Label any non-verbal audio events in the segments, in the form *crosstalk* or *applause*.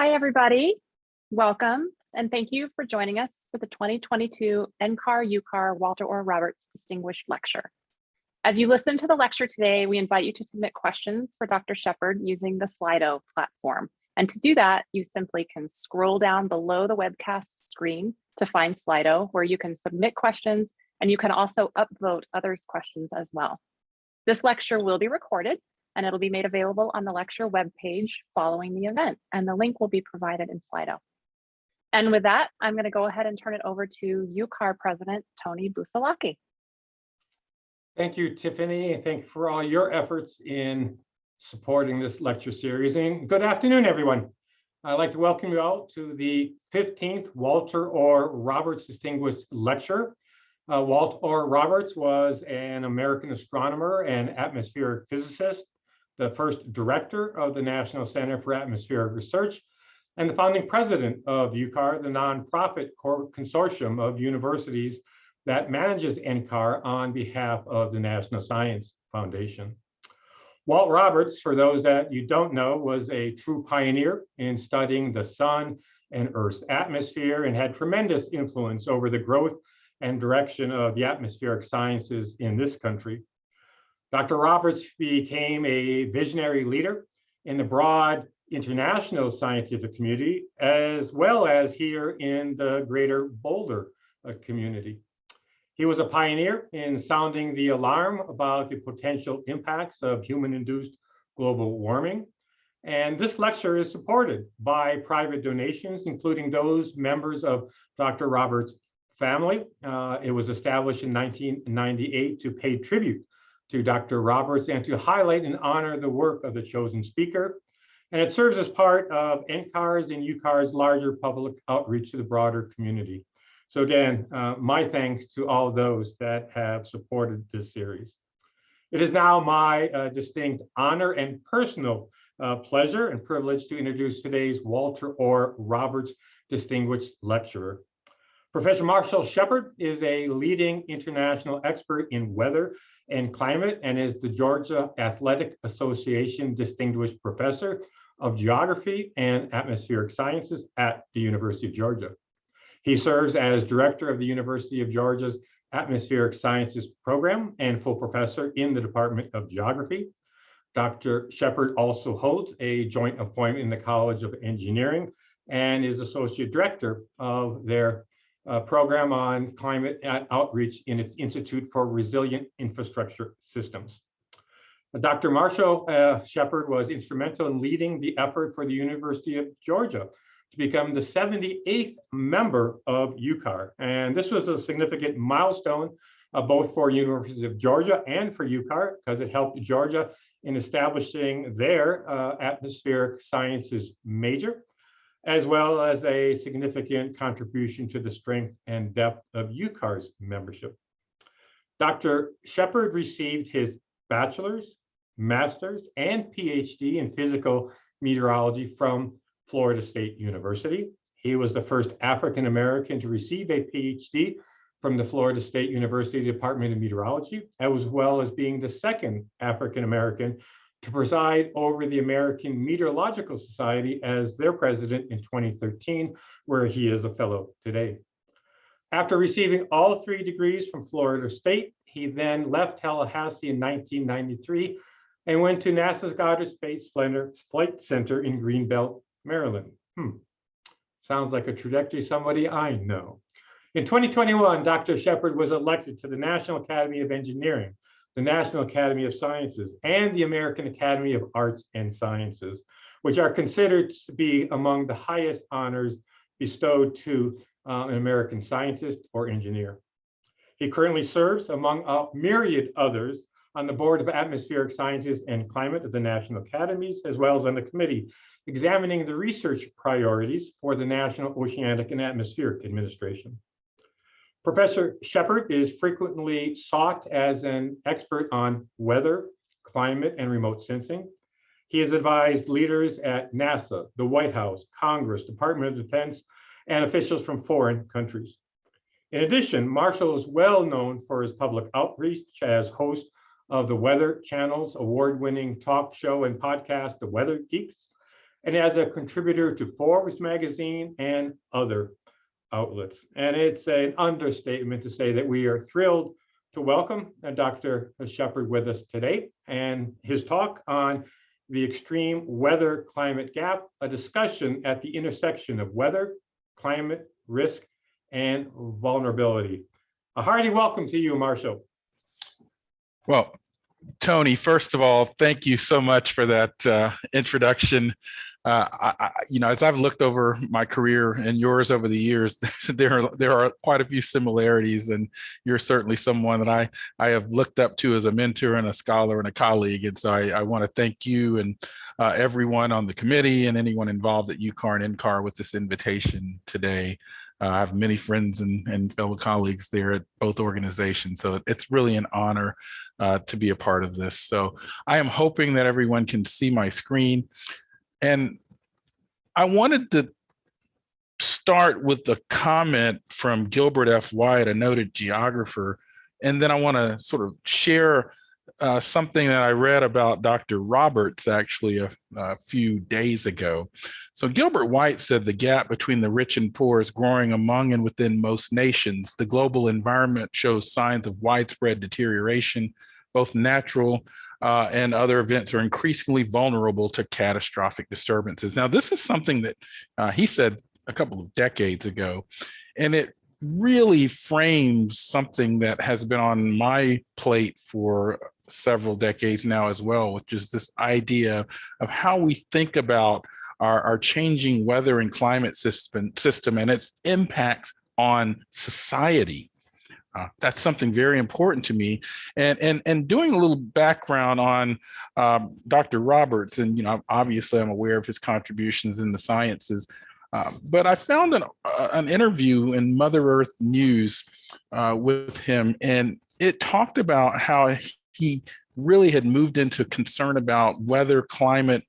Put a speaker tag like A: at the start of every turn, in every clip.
A: Hi, everybody. Welcome, and thank you for joining us for the 2022 NCAR UCAR Walter Orr Roberts Distinguished Lecture. As you listen to the lecture today, we invite you to submit questions for Dr. Shepherd using the Slido platform. And to do that, you simply can scroll down below the webcast screen to find Slido, where you can submit questions, and you can also upvote others' questions as well. This lecture will be recorded and it'll be made available on the lecture webpage following the event, and the link will be provided in Slido. And with that, I'm going to go ahead and turn it over to UCAR President Tony Busalacchi.
B: Thank you, Tiffany, thank you for all your efforts in supporting this lecture series. And good afternoon, everyone. I'd like to welcome you all to the 15th Walter Orr Roberts Distinguished Lecture. Uh, Walt Orr Roberts was an American astronomer and atmospheric physicist the first director of the National Center for Atmospheric Research, and the founding president of UCAR, the nonprofit consortium of universities that manages NCAR on behalf of the National Science Foundation. Walt Roberts, for those that you don't know, was a true pioneer in studying the sun and Earth's atmosphere and had tremendous influence over the growth and direction of the atmospheric sciences in this country. Dr. Roberts became a visionary leader in the broad international scientific community, as well as here in the greater Boulder uh, community. He was a pioneer in sounding the alarm about the potential impacts of human-induced global warming. And this lecture is supported by private donations, including those members of Dr. Roberts' family. Uh, it was established in 1998 to pay tribute to Dr. Roberts and to highlight and honor the work of the chosen speaker. And it serves as part of NCAR's and UCAR's larger public outreach to the broader community. So again, uh, my thanks to all those that have supported this series. It is now my uh, distinct honor and personal uh, pleasure and privilege to introduce today's Walter Orr Roberts Distinguished Lecturer. Professor Marshall Shepherd is a leading international expert in weather and Climate and is the Georgia Athletic Association Distinguished Professor of Geography and Atmospheric Sciences at the University of Georgia. He serves as director of the University of Georgia's Atmospheric Sciences Program and full professor in the Department of Geography. Dr. Shepherd also holds a joint appointment in the College of Engineering and is associate director of their uh, program on climate outreach in its Institute for Resilient Infrastructure Systems. Dr. Marshall uh, Shepherd was instrumental in leading the effort for the University of Georgia to become the 78th member of UCAR. And this was a significant milestone uh, both for University of Georgia and for UCAR because it helped Georgia in establishing their uh, atmospheric sciences major as well as a significant contribution to the strength and depth of UCAR's membership. Dr. Shepherd received his bachelor's, master's, and PhD in physical meteorology from Florida State University. He was the first African-American to receive a PhD from the Florida State University Department of Meteorology, as well as being the second African-American to preside over the American Meteorological Society as their president in 2013, where he is a fellow today. After receiving all three degrees from Florida State, he then left Tallahassee in 1993 and went to NASA's Goddard Space Flight Center in Greenbelt, Maryland. Hmm. Sounds like a trajectory somebody I know. In 2021, Dr. Shepherd was elected to the National Academy of Engineering the National Academy of Sciences, and the American Academy of Arts and Sciences, which are considered to be among the highest honors bestowed to uh, an American scientist or engineer. He currently serves, among a myriad others, on the Board of Atmospheric Sciences and Climate of the National Academies, as well as on the committee examining the research priorities for the National Oceanic and Atmospheric Administration. Professor Shepherd is frequently sought as an expert on weather, climate, and remote sensing. He has advised leaders at NASA, the White House, Congress, Department of Defense, and officials from foreign countries. In addition, Marshall is well known for his public outreach as host of the Weather Channel's award-winning talk show and podcast, The Weather Geeks, and as a contributor to Forbes magazine and other outlets. And it's an understatement to say that we are thrilled to welcome uh, Dr. Shepherd with us today and his talk on the extreme weather climate gap, a discussion at the intersection of weather, climate, risk, and vulnerability. A hearty welcome to you, Marshall.
C: Well, Tony, first of all, thank you so much for that uh, introduction. Uh, I, I, you know, as I've looked over my career and yours over the years, *laughs* there are there are quite a few similarities, and you're certainly someone that I I have looked up to as a mentor and a scholar and a colleague. And so I, I want to thank you and uh, everyone on the committee and anyone involved at UCAR and NCAR with this invitation today. Uh, I have many friends and, and fellow colleagues there at both organizations, so it's really an honor uh, to be a part of this. So I am hoping that everyone can see my screen. And I wanted to start with the comment from Gilbert F. White, a noted geographer, and then I want to sort of share uh, something that I read about Dr. Roberts actually a, a, few days ago. So Gilbert White said the gap between the rich and poor is growing among and within most nations. The global environment shows signs of widespread deterioration, both natural uh, and other events are increasingly vulnerable to catastrophic disturbances. Now, this is something that uh, he said a couple of decades ago, and it really frames something that has been on my plate for several decades now as well, which is this idea of how we think about our, our changing weather and climate system, system and its impacts on society. Uh, that's something very important to me. And, and, and doing a little background on um, Dr. Roberts, and you know, obviously I'm aware of his contributions in the sciences, uh, but I found an, uh, an interview in Mother Earth News uh, with him, and it talked about how he really had moved into concern about weather, climate,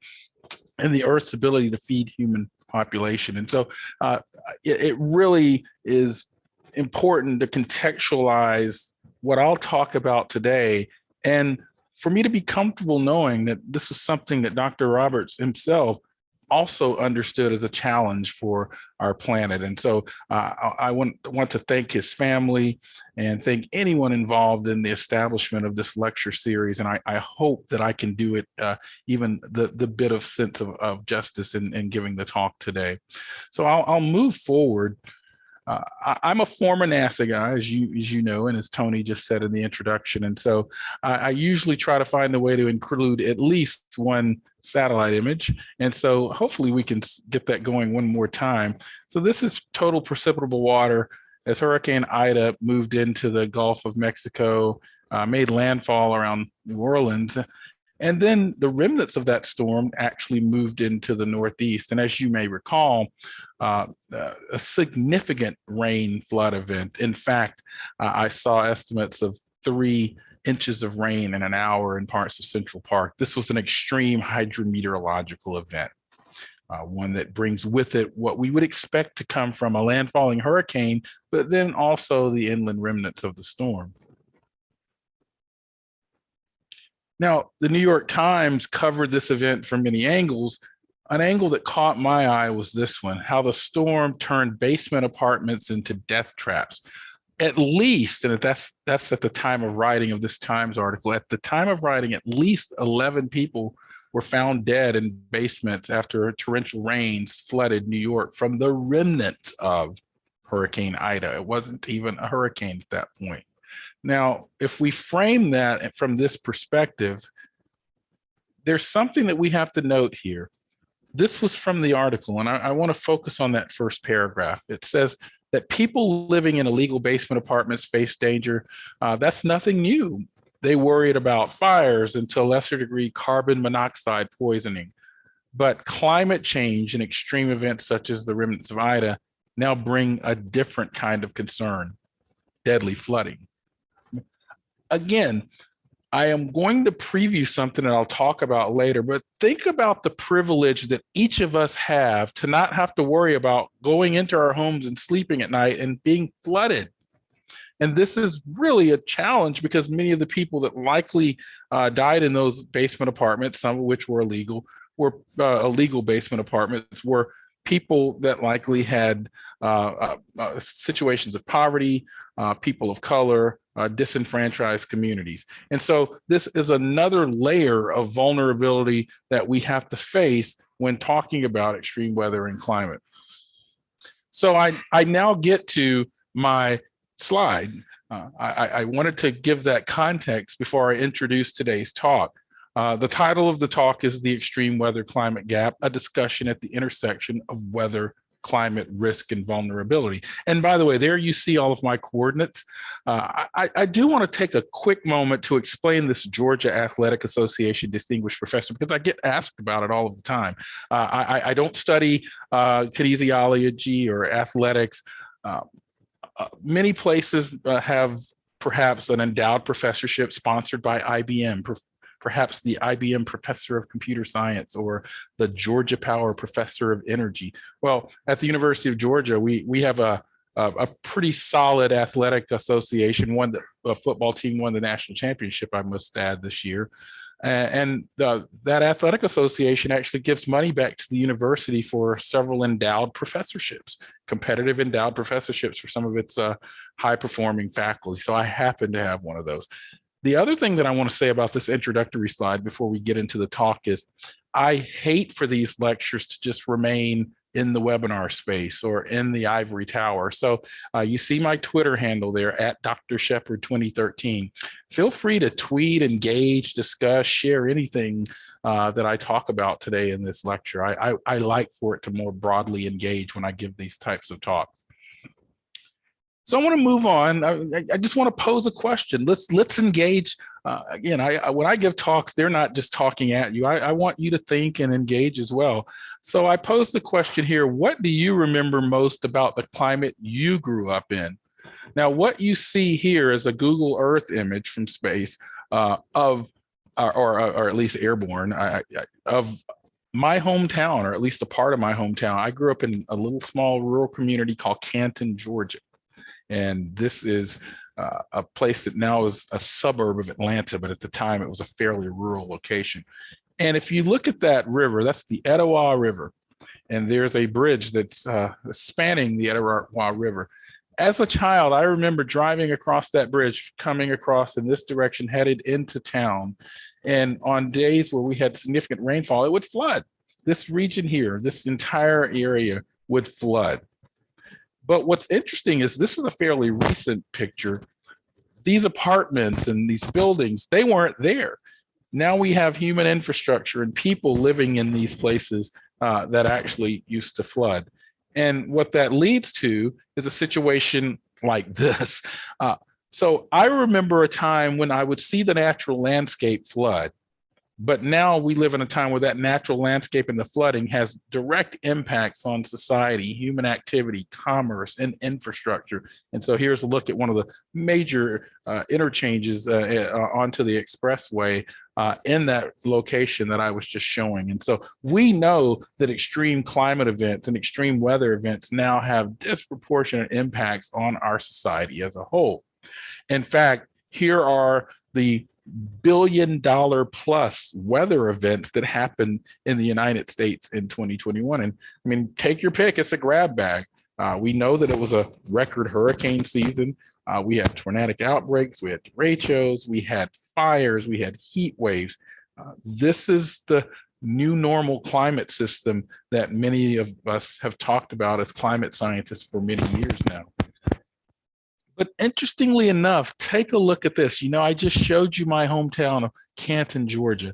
C: and the Earth's ability to feed human population. And so uh, it, it really is important to contextualize what I'll talk about today and for me to be comfortable knowing that this is something that Dr. Roberts himself also understood as a challenge for our planet. And so uh, I want, want to thank his family and thank anyone involved in the establishment of this lecture series. And I, I hope that I can do it uh, even the, the bit of sense of, of justice in, in giving the talk today. So I'll, I'll move forward uh, I, am a former NASA guy, as you as you know, and as Tony just said in the introduction. And so I, I usually try to find a way to include at least one satellite image. And so hopefully we can get that going one more time. So this is total precipitable water as Hurricane Ida moved into the Gulf of Mexico, uh, made landfall around New Orleans. And then the remnants of that storm actually moved into the Northeast. And as you may recall, uh, uh, a significant rain flood event. In fact, uh, I saw estimates of three inches of rain in an hour in parts of Central Park. This was an extreme hydrometeorological event. Uh, one that brings with it what we would expect to come from a landfalling hurricane, but then also the inland remnants of the storm. Now, the New York Times covered this event from many angles. An angle that caught my eye was this one, how the storm turned basement apartments into death traps. At least, and that's that's at the time of writing of this Times article, at the time of writing, at least 11 people were found dead in basements after torrential rains flooded New York from the remnants of Hurricane Ida. It wasn't even a hurricane at that point. Now, if we frame that from this perspective, there's something that we have to note here. This was from the article, and I, I want to focus on that first paragraph. It says that people living in illegal basement apartments face danger. Uh, that's nothing new. They worried about fires and to a lesser degree, carbon monoxide poisoning. But climate change and extreme events such as the remnants of Ida now bring a different kind of concern, deadly flooding again, I am going to preview something that I'll talk about later, but think about the privilege that each of us have to not have to worry about going into our homes and sleeping at night and being flooded. And this is really a challenge because many of the people that likely uh, died in those basement apartments, some of which were illegal, were uh, illegal basement apartments were people that likely had uh, uh, uh, situations of poverty, uh, people of color, uh, disenfranchised communities. And so this is another layer of vulnerability that we have to face when talking about extreme weather and climate. So I, I now get to my slide. Uh, I, I wanted to give that context before I introduce today's talk. Uh, the title of the talk is The Extreme Weather Climate Gap, a discussion at the intersection of weather, climate risk and vulnerability. And by the way, there you see all of my coordinates. Uh, I, I, do want to take a quick moment to explain this Georgia Athletic Association Distinguished Professor because I get asked about it all of the time. Uh, I, I, don't study uh, kinesiology or athletics. Uh, uh, many places have perhaps an endowed professorship sponsored by IBM, perhaps the IBM Professor of Computer Science or the Georgia Power Professor of Energy. Well, at the University of Georgia, we, we have a, a, a pretty solid athletic association, one that a football team won the national championship, I must add, this year. And uh, that athletic association actually gives money back to the university for several endowed professorships, competitive endowed professorships for some of its uh, high performing faculty. So I happen to have one of those. The other thing that I want to say about this introductory slide before we get into the talk is I hate for these lectures to just remain in the webinar space or in the ivory tower. So uh, you see my Twitter handle there at Dr. Shepherd 2013. Feel free to tweet, engage, discuss, share anything uh, that I talk about today in this lecture. I, I, I like for it to more broadly engage when I give these types of talks. So I want to move on. I, I, just want to pose a question. Let's let's engage. Uh, again, I, I, when I give talks, they're not just talking at you. I, want you to think and engage as well. So I pose the question here: What do you remember most about the climate you grew up in? Now, what you see here is a Google Earth image from space uh, of, or, or, or at least airborne, of my hometown, or at least a part of my hometown. I grew up in a little small rural community called Canton, Georgia. And this is uh, a place that now is a suburb of Atlanta, but at the time it was a fairly rural location. And if you look at that river, that's the Etowah River. And there's a bridge that's uh, spanning the Etowah River. As a child, I remember driving across that bridge, coming across in this direction, headed into town. And on days where we had significant rainfall, it would flood. This region here, this entire area would flood. But what's interesting is this is a fairly recent picture. These apartments and these buildings, they weren't there. Now we have human infrastructure and people living in these places uh, that actually used to flood. And what that leads to is a situation like this. Uh, so I remember a time when I would see the natural landscape flood but now we live in a time where that natural landscape and the flooding has direct impacts on society, human activity, commerce, and infrastructure. And so here's a look at one of the major uh, interchanges uh, uh, onto the expressway uh, in that location that I was just showing. And so we know that extreme climate events and extreme weather events now have disproportionate impacts on our society as a whole. In fact, here are the billion dollar plus weather events that happened in the United States in 2021. And I mean, take your pick, it's a grab bag. Uh, we know that it was a record hurricane season. Uh, we had tornadic outbreaks, we had derechos, we had fires, we had heat waves. Uh, this is the new normal climate system that many of us have talked about as climate scientists for many years now. But interestingly enough, take a look at this. You know, I just showed you my hometown of Canton, Georgia.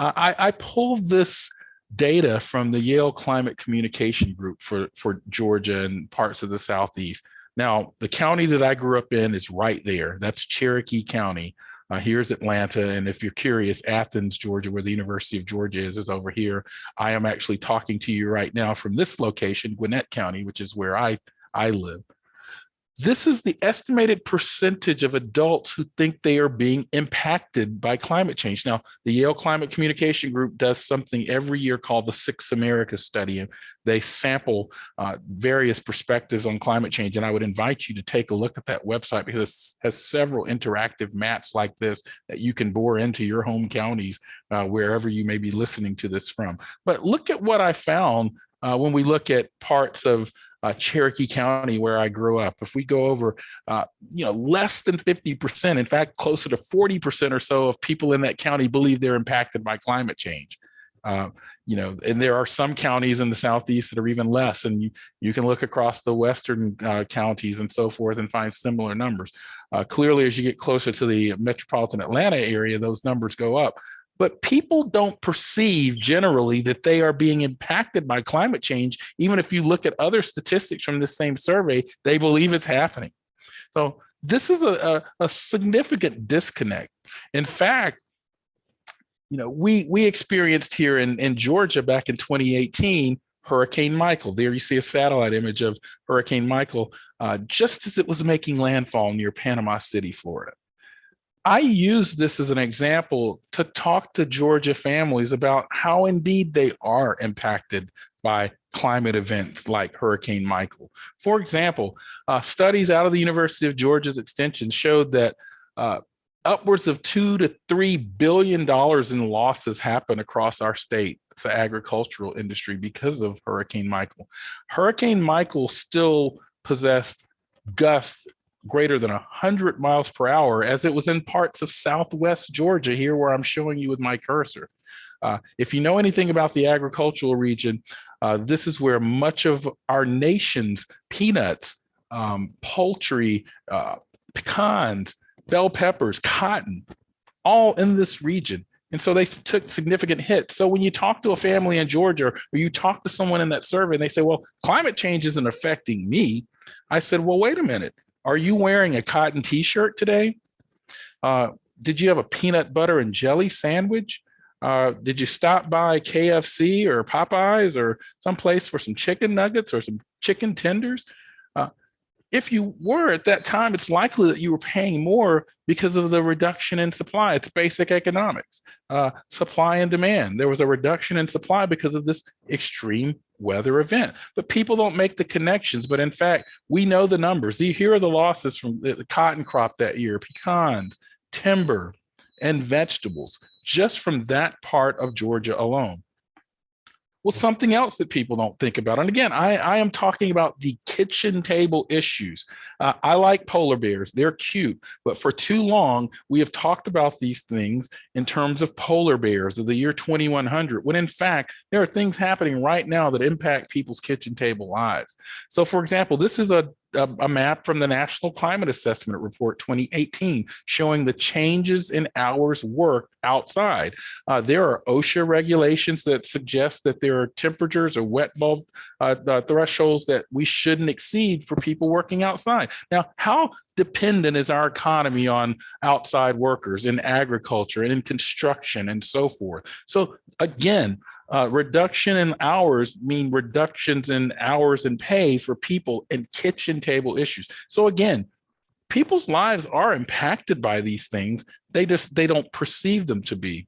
C: Uh, I, I pulled this data from the Yale Climate Communication Group for, for Georgia and parts of the Southeast. Now, the county that I grew up in is right there. That's Cherokee County. Uh, here's Atlanta. And if you're curious, Athens, Georgia, where the University of Georgia is, is over here. I am actually talking to you right now from this location, Gwinnett County, which is where I, I live. This is the estimated percentage of adults who think they are being impacted by climate change. Now, the Yale Climate Communication Group does something every year called the Six America Study. and They sample uh, various perspectives on climate change. And I would invite you to take a look at that website because it has several interactive maps like this that you can bore into your home counties, uh, wherever you may be listening to this from. But look at what I found uh, when we look at parts of uh, Cherokee County, where I grew up. If we go over, uh, you know, less than 50%, in fact, closer to 40% or so of people in that county believe they're impacted by climate change. Uh, you know, and there are some counties in the southeast that are even less, and you you can look across the western uh, counties and so forth and find similar numbers. Uh, clearly, as you get closer to the metropolitan Atlanta area, those numbers go up but people don't perceive generally that they are being impacted by climate change. Even if you look at other statistics from the same survey, they believe it's happening. So this is a, a, a significant disconnect. In fact, you know, we we experienced here in, in Georgia back in 2018, Hurricane Michael. There you see a satellite image of Hurricane Michael uh, just as it was making landfall near Panama City, Florida. I use this as an example to talk to Georgia families about how indeed they are impacted by climate events like Hurricane Michael. For example, uh, studies out of the University of Georgia's extension showed that uh, upwards of two to three billion dollars in losses happen across our state, the agricultural industry because of Hurricane Michael. Hurricane Michael still possessed gusts greater than 100 miles per hour as it was in parts of southwest Georgia here where I'm showing you with my cursor. Uh, if you know anything about the agricultural region, uh, this is where much of our nation's peanuts, um, poultry, uh, pecans, bell peppers, cotton, all in this region. And so they took significant hits. So when you talk to a family in Georgia or you talk to someone in that survey and they say, well, climate change isn't affecting me. I said, well, wait a minute. Are you wearing a cotton t-shirt today? Uh, did you have a peanut butter and jelly sandwich? Uh, did you stop by KFC or Popeyes or someplace for some chicken nuggets or some chicken tenders? If you were at that time, it's likely that you were paying more because of the reduction in supply. It's basic economics, uh, supply and demand. There was a reduction in supply because of this extreme weather event, but people don't make the connections. But in fact, we know the numbers. Here are the losses from the cotton crop that year, pecans, timber, and vegetables, just from that part of Georgia alone. Well, something else that people don't think about, and again, I, I am talking about the kitchen table issues. Uh, I like polar bears, they're cute, but for too long, we have talked about these things in terms of polar bears of the year 2100, when in fact, there are things happening right now that impact people's kitchen table lives. So for example, this is a a, a, map from the National Climate Assessment Report 2018 showing the changes in hours worked outside. Uh, there are OSHA regulations that suggest that there are temperatures or wet bulb uh, uh, thresholds that we shouldn't exceed for people working outside. Now, how dependent is our economy on outside workers in agriculture and in construction and so forth? So again, uh, reduction in hours mean reductions in hours and pay for people and kitchen table issues. So again, people's lives are impacted by these things. They just, they don't perceive them to be.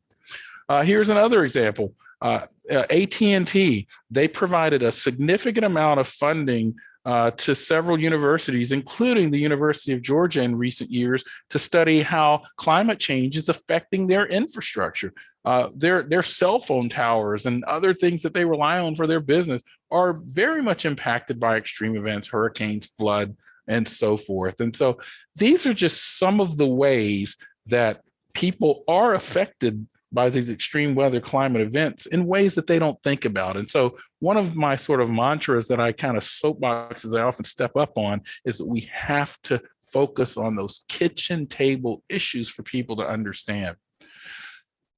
C: Uh, here's another example. Uh, uh AT&T, they provided a significant amount of funding uh, to several universities, including the University of Georgia in recent years, to study how climate change is affecting their infrastructure. Uh, their, their cell phone towers and other things that they rely on for their business are very much impacted by extreme events, hurricanes, flood, and so forth. And so these are just some of the ways that people are affected by these extreme weather climate events in ways that they don't think about. And so one of my sort of mantras that I kind of soapboxes I often step up on is that we have to focus on those kitchen table issues for people to understand.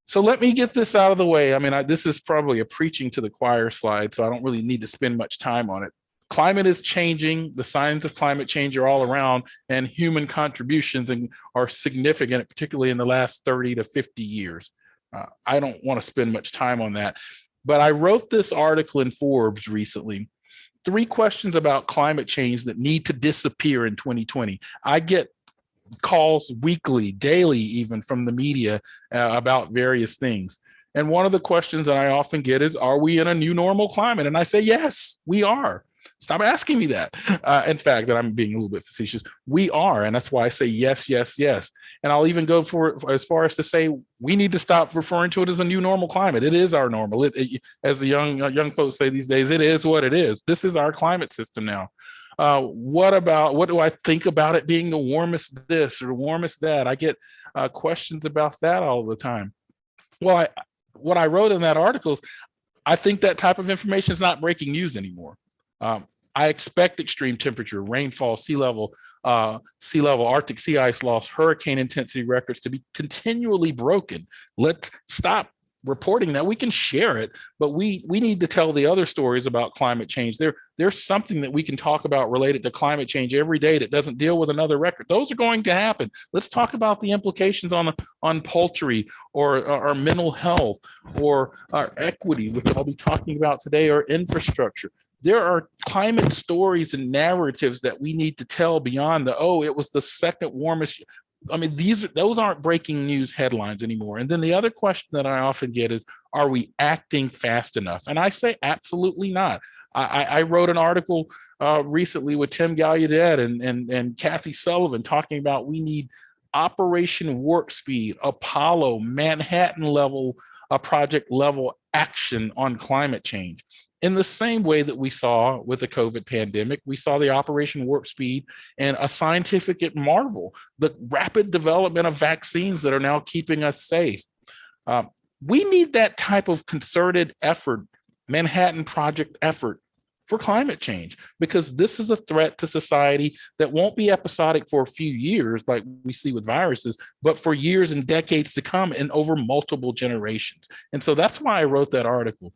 C: So let me get this out of the way. I mean, I, this is probably a preaching to the choir slide, so I don't really need to spend much time on it. Climate is changing. The signs of climate change are all around and human contributions and are significant, particularly in the last 30 to 50 years. Uh, I don't want to spend much time on that, but I wrote this article in Forbes recently Three questions about climate change that need to disappear in 2020. I get calls weekly, daily, even from the media uh, about various things. And one of the questions that I often get is, are we in a new normal climate? And I say, yes, we are. Stop asking me that. Uh, in fact, that I'm being a little bit facetious. We are, and that's why I say yes, yes, yes. And I'll even go for as far as to say we need to stop referring to it as a new normal climate. It is our normal. It, it- as the young uh, young folks say these days, it is what it is. This is our climate system now. Uh, what about what do I think about it being the warmest this or warmest that? I get uh, questions about that all the time. Well, I, what I wrote in that article is I think that type of information is not breaking news anymore. Um, I expect extreme temperature, rainfall, sea level, uh, sea level, Arctic sea ice loss, hurricane intensity records to be continually broken. Let's stop reporting that. We can share it, but we we need to tell the other stories about climate change. There there's something that we can talk about related to climate change every day that doesn't deal with another record. Those are going to happen. Let's talk about the implications on on poultry or our mental health or our equity, which I'll be talking about today, or infrastructure there are climate stories and narratives that we need to tell beyond the oh it was the second warmest i mean these are those aren't breaking news headlines anymore. And then the other question that i often get is are we acting fast enough? And i say absolutely not. I i wrote an article uh recently with tim gallaudet and and and kathy sullivan talking about we need operation warp speed apollo manhattan level a project level action on climate change in the same way that we saw with the COVID pandemic, we saw the Operation Warp Speed and a scientific marvel, the rapid development of vaccines that are now keeping us safe. Um, we need that type of concerted effort, Manhattan Project effort for climate change, because this is a threat to society that won't be episodic for a few years like we see with viruses, but for years and decades to come and over multiple generations. And so that's why I wrote that article.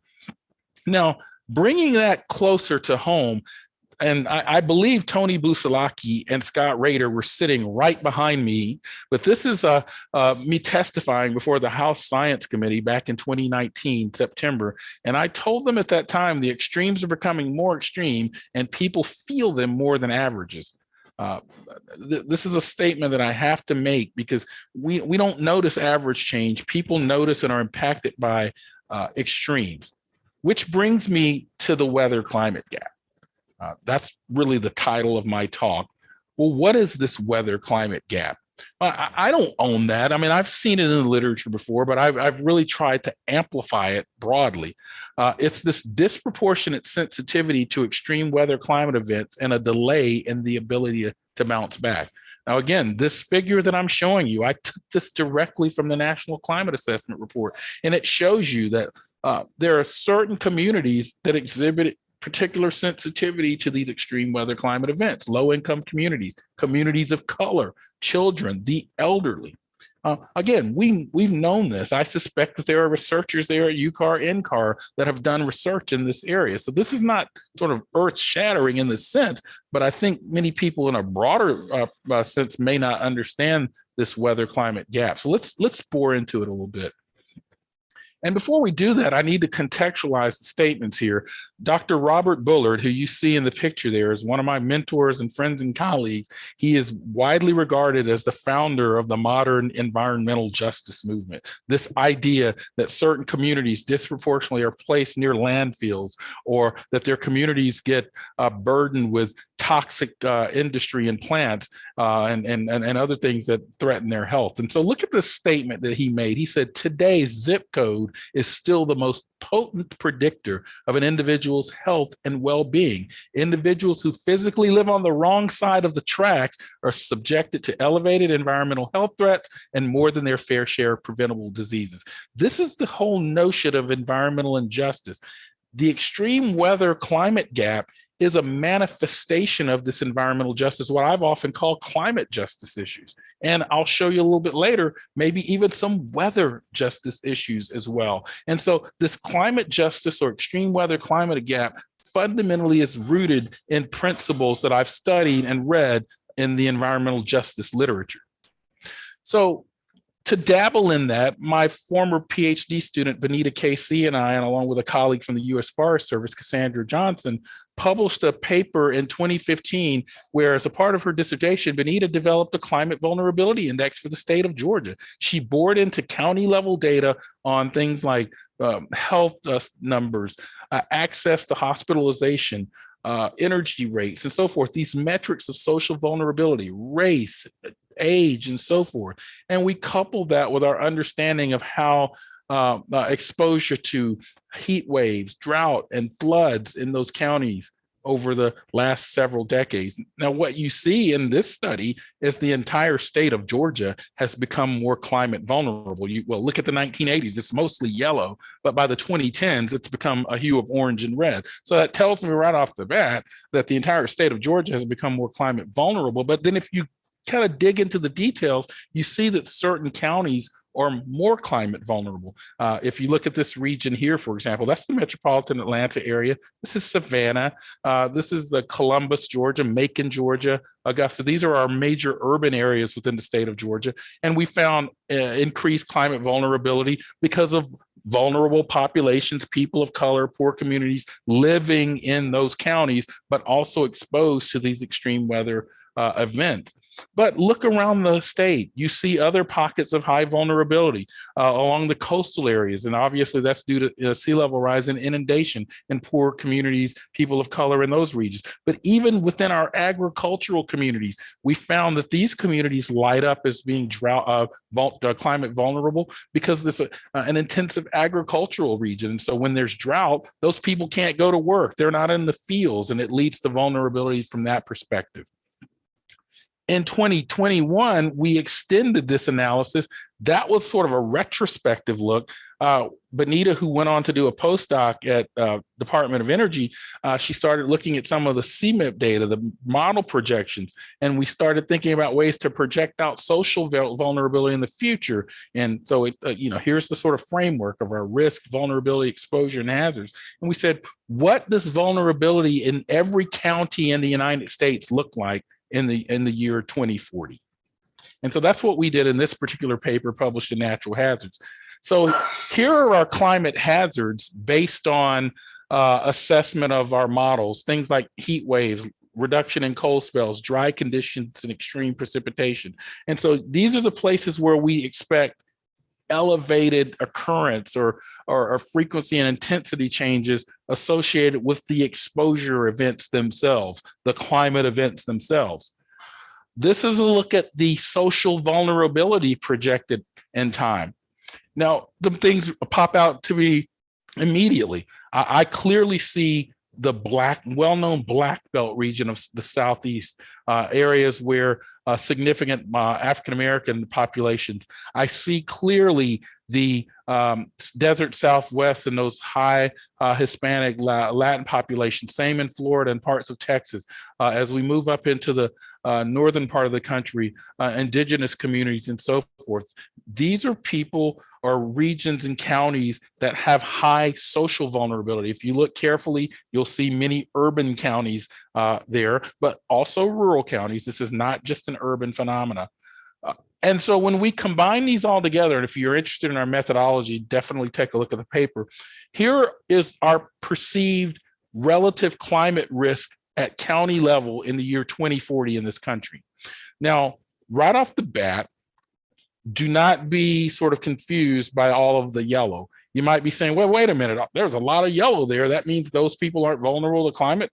C: Now, bringing that closer to home, and I, I believe Tony Busalacchi and Scott Rayder were sitting right behind me, but this is uh, uh, me testifying before the House Science Committee back in 2019, September. And I told them at that time, the extremes are becoming more extreme and people feel them more than averages. Uh, th this is a statement that I have to make because we, we don't notice average change. People notice and are impacted by uh, extremes which brings me to the weather climate gap. Uh, that's really the title of my talk. Well, what is this weather climate gap? I, I don't own that. I mean, I've seen it in the literature before, but I've, I've really tried to amplify it broadly. Uh, it's this disproportionate sensitivity to extreme weather climate events and a delay in the ability to, to bounce back. Now, again, this figure that I'm showing you, I took this directly from the National Climate Assessment Report, and it shows you that uh, there are certain communities that exhibit particular sensitivity to these extreme weather climate events, low income communities, communities of color, children, the elderly. Uh, again, we, we've known this. I suspect that there are researchers there at UCAR, NCAR that have done research in this area. So this is not sort of earth shattering in this sense, but I think many people in a broader uh, uh, sense may not understand this weather climate gap. So let's, let's bore into it a little bit. And before we do that, I need to contextualize the statements here. Dr. Robert Bullard, who you see in the picture there, is one of my mentors and friends and colleagues. He is widely regarded as the founder of the modern environmental justice movement. This idea that certain communities disproportionately are placed near landfills or that their communities get uh, burdened with toxic uh, industry and plants uh, and, and, and other things that threaten their health. And so look at the statement that he made. He said, today's zip code is still the most potent predictor of an individual's health and well-being. Individuals who physically live on the wrong side of the tracks are subjected to elevated environmental health threats and more than their fair share of preventable diseases. This is the whole notion of environmental injustice. The extreme weather climate gap is a manifestation of this environmental justice, what I've often called climate justice issues. And I'll show you a little bit later, maybe even some weather justice issues as well. And so this climate justice or extreme weather climate gap fundamentally is rooted in principles that I've studied and read in the environmental justice literature. So to dabble in that, my former PhD student, Binita KC and I, and along with a colleague from the US Forest Service, Cassandra Johnson, published a paper in 2015 where as a part of her dissertation, Binita developed a climate vulnerability index for the state of Georgia. She bored into county level data on things like um, health uh, numbers, uh, access to hospitalization, uh, energy rates, and so forth. These metrics of social vulnerability, race, age, and so forth. And we couple that with our understanding of how uh, uh, exposure to heat waves, drought, and floods in those counties over the last several decades. Now, what you see in this study is the entire state of Georgia has become more climate vulnerable. You well, look at the 1980s, it's mostly yellow, but by the 2010s, it's become a hue of orange and red. So that tells me right off the bat that the entire state of Georgia has become more climate vulnerable. But then if you kind of dig into the details, you see that certain counties are more climate vulnerable. Uh, if you look at this region here, for example, that's the metropolitan Atlanta area. This is Savannah. Uh, this is the Columbus, Georgia, Macon, Georgia, Augusta. These are our major urban areas within the state of Georgia. And we found uh, increased climate vulnerability because of vulnerable populations, people of color, poor communities living in those counties, but also exposed to these extreme weather uh, events. But look around the state, you see other pockets of high vulnerability uh, along the coastal areas. And obviously that's due to uh, sea level rise and inundation in poor communities, people of color in those regions. But even within our agricultural communities, we found that these communities light up as being drought, uh, vul uh, climate vulnerable because this uh, an intensive agricultural region. And so when there's drought, those people can't go to work. They're not in the fields and it leads to vulnerability from that perspective in 2021, we extended this analysis. That was sort of a retrospective look. Uh, Binita, who went on to do a postdoc at uh, Department of Energy, uh, she started looking at some of the CMIP data, the model projections, and we started thinking about ways to project out social vulnerability in the future. And so, it, uh, you know, here's the sort of framework of our risk, vulnerability, exposure, and hazards. And we said, what does vulnerability in every county in the United States look like in the in the year 2040. And so that's what we did in this particular paper published in Natural Hazards. So here are our climate hazards based on uh, assessment of our models, things like heat waves, reduction in cold spells, dry conditions, and extreme precipitation. And so these are the places where we expect elevated occurrence or, or, or, frequency and intensity changes associated with the exposure events themselves, the climate events themselves. This is a look at the social vulnerability projected in time. Now, the things pop out to me immediately. I, I clearly see the black, well-known black belt region of the Southeast, uh, areas where uh, significant uh, African-American populations. I see clearly the um, desert Southwest and those high uh, Hispanic Latin populations, same in Florida and parts of Texas. Uh, as we move up into the uh, northern part of the country, indigenous communities and so forth. These are people or regions and counties that have high social vulnerability. If you look carefully, you'll see many urban counties uh, there, but also rural counties. This is not just an urban phenomena. Uh, and so when we combine these all together, and if you're interested in our methodology, definitely take a look at the paper. Here is our perceived relative climate risk at county level in the year 2040 in this country. Now, right off the bat, do not be sort of confused by all of the yellow. You might be saying, well, wait a minute, there's a lot of yellow there. That means those people aren't vulnerable to climate.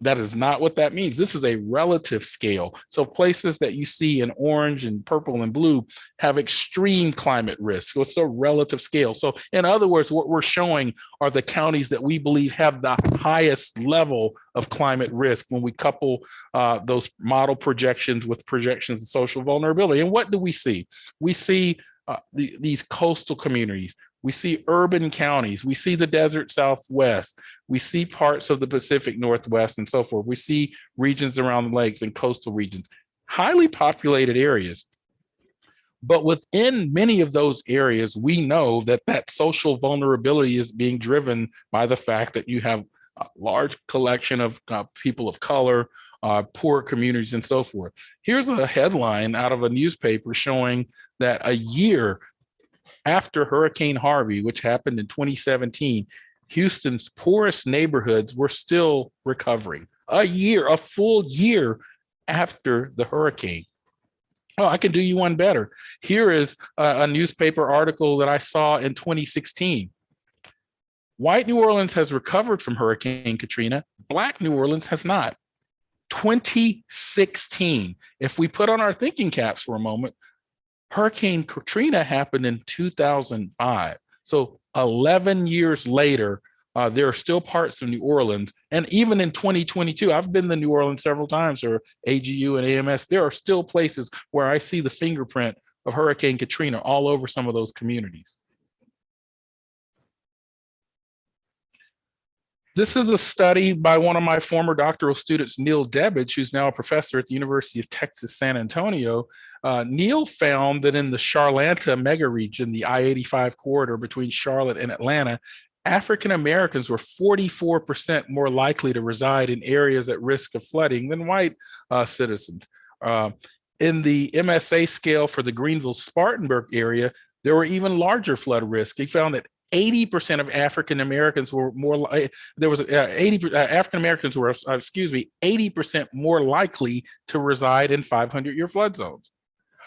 C: That is not what that means. This is a relative scale. So places that you see in orange and purple and blue have extreme climate risk. So it's a relative scale. So in other words, what we're showing are the counties that we believe have the highest level of climate risk when we couple uh, those model projections with projections of social vulnerability. And what do we see? We see uh, the, these coastal communities we see urban counties, we see the desert Southwest, we see parts of the Pacific Northwest and so forth. We see regions around the lakes and coastal regions, highly populated areas. But within many of those areas, we know that that social vulnerability is being driven by the fact that you have a large collection of uh, people of color, uh, poor communities and so forth. Here's a headline out of a newspaper showing that a year after Hurricane Harvey, which happened in 2017, Houston's poorest neighborhoods were still recovering. A year, a full year after the hurricane. Oh, I can do you one better. Here is a, a newspaper article that I saw in 2016. White New Orleans has recovered from Hurricane Katrina. Black New Orleans has not. 2016. If we put on our thinking caps for a moment, Hurricane Katrina happened in 2005. So 11 years later, uh, there are still parts of New Orleans. And even in 2022, I've been to New Orleans several times or AGU and AMS, there are still places where I see the fingerprint of Hurricane Katrina all over some of those communities. This is a study by one of my former doctoral students, Neil Debbage, who's now a professor at the University of Texas, San Antonio. Uh, Neil found that in the Charlanta mega region, the I-85 corridor between Charlotte and Atlanta, African Americans were 44% more likely to reside in areas at risk of flooding than white uh, citizens. Uh, in the MSA scale for the Greenville Spartanburg area, there were even larger flood risk. He found that 80% of African Americans were more, like there was uh, 80, uh, African Americans were, uh, excuse me, 80% more likely to reside in 500 year flood zones.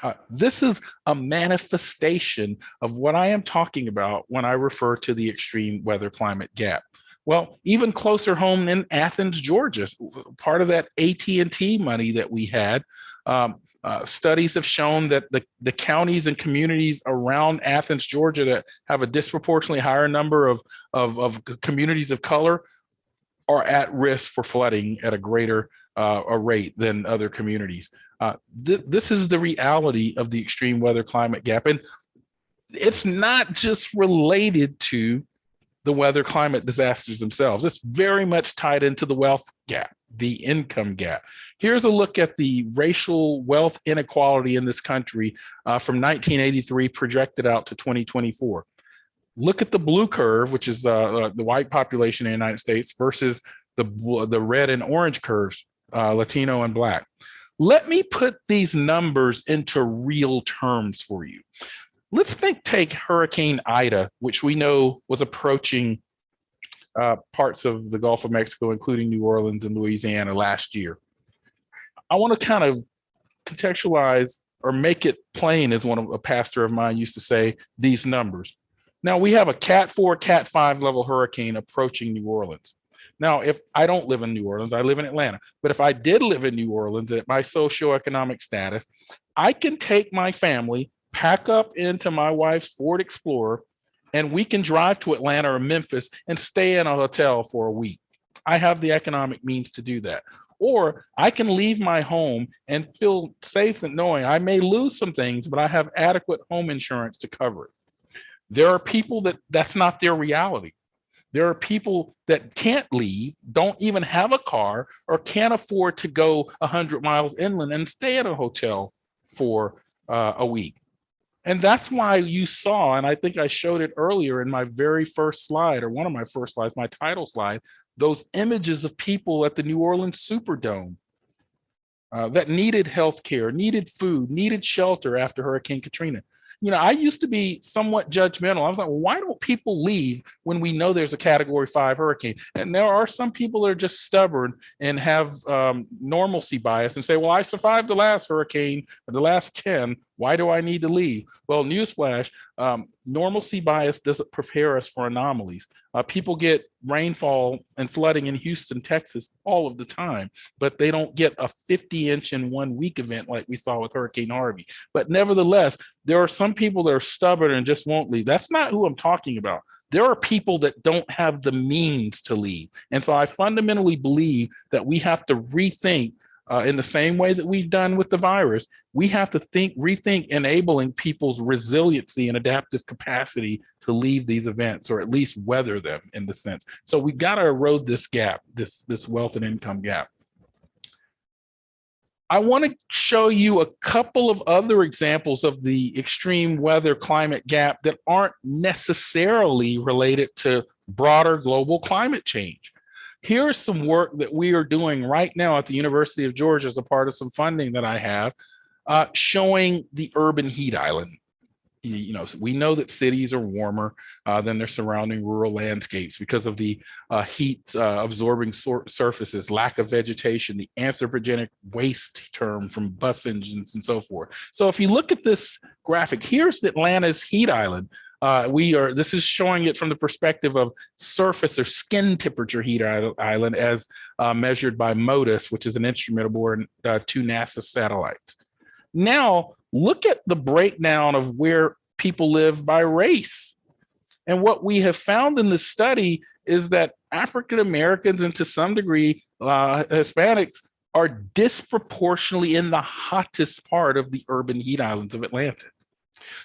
C: Uh, this is a manifestation of what I am talking about when I refer to the extreme weather climate gap. Well, even closer home in Athens, Georgia, part of that AT&T money that we had, um, uh, studies have shown that the, the counties and communities around Athens, Georgia that have a disproportionately higher number of, of, of communities of color are at risk for flooding at a greater uh, a rate than other communities. Uh, th this is the reality of the extreme weather climate gap. And it's not just related to the weather climate disasters themselves. It's very much tied into the wealth gap, the income gap. Here's a look at the racial wealth inequality in this country uh, from 1983 projected out to 2024. Look at the blue curve, which is uh, uh, the white population in the United States versus the, the red and orange curves, uh, Latino and black. Let me put these numbers into real terms for you. Let's think take Hurricane Ida, which we know was approaching uh, parts of the Gulf of Mexico, including New Orleans and Louisiana last year. I want to kind of contextualize or make it plain, as one of a pastor of mine used to say, these numbers. Now we have a Cat 4, Cat 5 level hurricane approaching New Orleans. Now, if I don't live in New Orleans, I live in Atlanta, but if I did live in New Orleans at my socioeconomic status, I can take my family, pack up into my wife's Ford Explorer, and we can drive to Atlanta or Memphis and stay in a hotel for a week. I have the economic means to do that. Or I can leave my home and feel safe in knowing I may lose some things, but I have adequate home insurance to cover it. There are people that that's not their reality. There are people that can't leave, don't even have a car, or can't afford to go 100 miles inland and stay at a hotel for uh, a week. And that's why you saw, and I think I showed it earlier in my very first slide, or one of my first slides, my title slide, those images of people at the New Orleans Superdome uh, that needed health care, needed food, needed shelter after Hurricane Katrina you know, I used to be somewhat judgmental. I was like, why don't people leave when we know there's a category five hurricane? And there are some people that are just stubborn and have um, normalcy bias and say, well, I survived the last hurricane, the last 10, why do I need to leave? Well, newsflash, um, normalcy bias doesn't prepare us for anomalies. Uh, people get rainfall and flooding in Houston, Texas all of the time, but they don't get a 50 inch in one week event like we saw with Hurricane Harvey. But nevertheless, there are some people that are stubborn and just won't leave. That's not who I'm talking about there are people that don't have the means to leave. And so I fundamentally believe that we have to rethink uh, in the same way that we've done with the virus, we have to think, rethink enabling people's resiliency and adaptive capacity to leave these events or at least weather them in the sense. So we've got to erode this gap, this, this wealth and income gap. I want to show you a couple of other examples of the extreme weather climate gap that aren't necessarily related to broader global climate change. Here's some work that we are doing right now at the University of Georgia as a part of some funding that I have, uh, showing the urban heat island. You, know, we know that cities are warmer uh, than their surrounding rural landscapes because of the uh, heat uh, absorbing sur surfaces, lack of vegetation, the anthropogenic waste term from bus engines and so forth. So if you look at this graphic, here's Atlanta's heat island. Uh, we are, this is showing it from the perspective of surface or skin temperature heat island as uh, measured by MODIS, which is an instrument aboard uh, two NASA satellites. Now, look at the breakdown of where people live by race. And what we have found in this study is that African Americans and to some degree uh, Hispanics are disproportionately in the hottest part of the urban heat islands of Atlanta.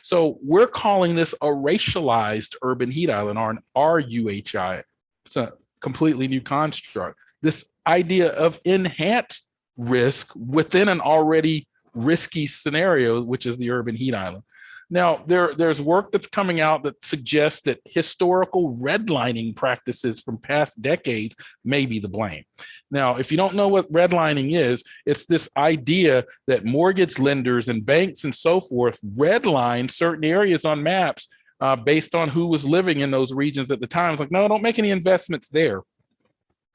C: So we're calling this a racialized urban heat island or an RUHI. It's a completely new construct. This idea of enhanced risk within an already risky scenario, which is the urban heat island. Now, there, there's work that's coming out that suggests that historical redlining practices from past decades may be the blame. Now, if you don't know what redlining is, it's this idea that mortgage lenders and banks and so forth redline certain areas on maps uh, based on who was living in those regions at the time. It's like, no, don't make any investments there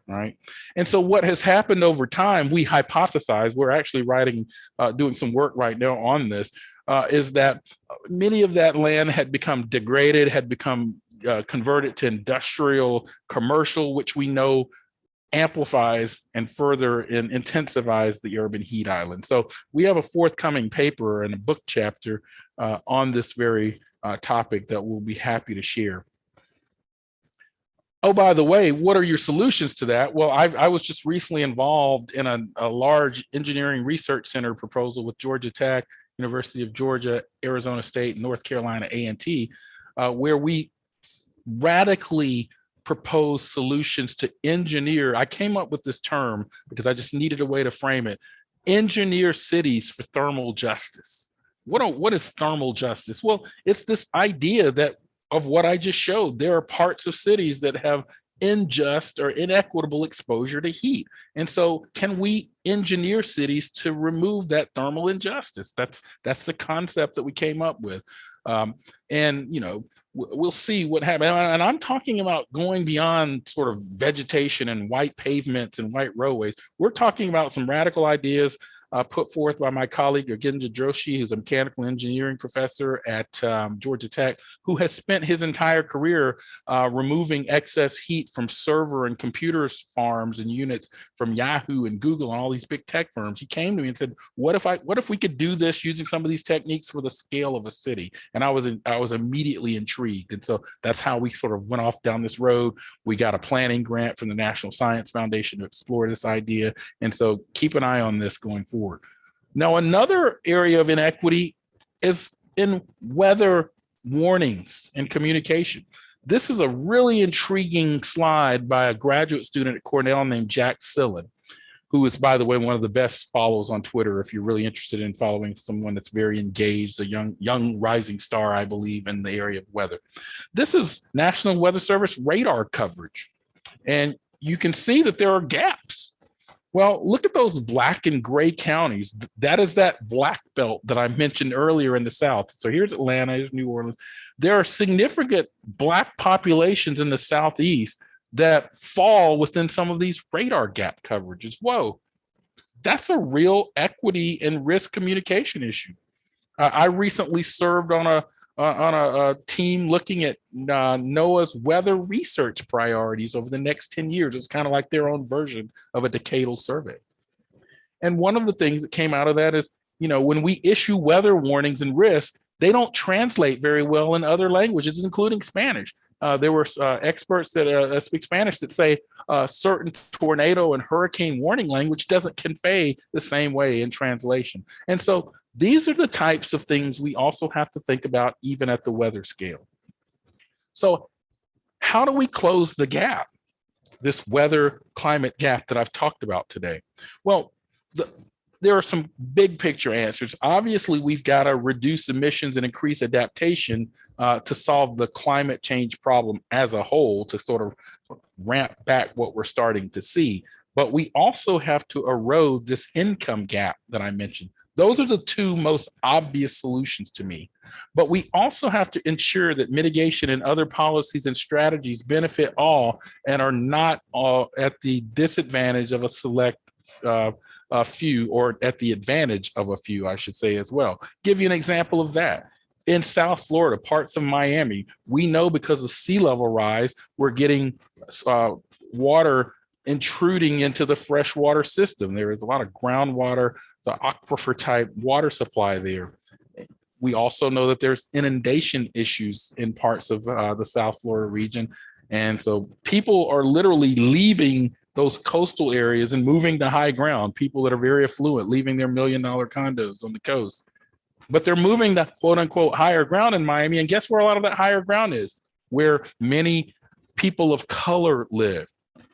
C: right? And so what has happened over time, we hypothesize, we're actually writing, uh, doing some work right now on this, uh, is that many of that land had become degraded, had become uh, converted to industrial, commercial, which we know amplifies and further in, intensifies the urban heat island. So we have a forthcoming paper and a book chapter uh, on this very uh, topic that we'll be happy to share. Oh, by the way, what are your solutions to that? Well, I've, i was just recently involved in a, a large engineering research center proposal with Georgia Tech, University of Georgia, Arizona State, North Carolina A&T, uh, where we radically propose solutions to engineer. I came up with this term because I just needed a way to frame it. Engineer cities for thermal justice. What, are, what is thermal justice? Well, it's this idea that of what I just showed, there are parts of cities that have unjust or inequitable exposure to heat. And so can we engineer cities to remove that thermal injustice? That's that's the concept that we came up with. Um, and, you know, we'll see what happens. And I'm talking about going beyond sort of vegetation and white pavements and white roadways. We're talking about some radical ideas uh, put forth by my colleague Yogendra Joshi, who's a mechanical engineering professor at um, Georgia Tech, who has spent his entire career uh, removing excess heat from server and computers farms and units from Yahoo and Google and all these big tech firms. He came to me and said, "What if I? What if we could do this using some of these techniques for the scale of a city?" And I was in, I was immediately intrigued, and so that's how we sort of went off down this road. We got a planning grant from the National Science Foundation to explore this idea, and so keep an eye on this going forward Now, another area of inequity is in weather warnings and communication. This is a really intriguing slide by a graduate student at Cornell named Jack Sillin, who is, by the way, one of the best follows on Twitter if you're really interested in following someone that's very engaged, a young, young rising star, I believe, in the area of weather. This is National Weather Service radar coverage. And you can see that there are gaps well, look at those black and gray counties. That is that black belt that I mentioned earlier in the South. So here's Atlanta, here's New Orleans. There are significant black populations in the Southeast that fall within some of these radar gap coverages. Whoa, that's a real equity and risk communication issue. I recently served on a uh, on a, a, team looking at uh, NOAA's weather research priorities over the next 10 years. It's kind of like their own version of a decadal survey. And one of the things that came out of that is, you know, when we issue weather warnings and risk, they don't translate very well in other languages, including Spanish. Uh, there were uh, experts that uh, speak Spanish that say uh, certain tornado and hurricane warning language doesn't convey the same way in translation. And so these are the types of things we also have to think about even at the weather scale. So how do we close the gap, this weather climate gap that I've talked about today? Well, the, there are some big picture answers. Obviously, we've got to reduce emissions and increase adaptation uh, to solve the climate change problem as a whole to sort of ramp back what we're starting to see. But we also have to erode this income gap that I mentioned. Those are the two most obvious solutions to me. But we also have to ensure that mitigation and other policies and strategies benefit all and are not all at the disadvantage of a select uh, a few or at the advantage of a few, I should say as well. Give you an example of that. In South Florida, parts of Miami, we know because of sea level rise, we're getting uh, water intruding into the freshwater system. There is a lot of groundwater, the aquifer type water supply there. We also know that there's inundation issues in parts of uh, the South Florida region. And so people are literally leaving those coastal areas and moving to high ground, people that are very affluent, leaving their million dollar condos on the coast. But they're moving to quote unquote higher ground in Miami. And guess where a lot of that higher ground is? Where many people of color live.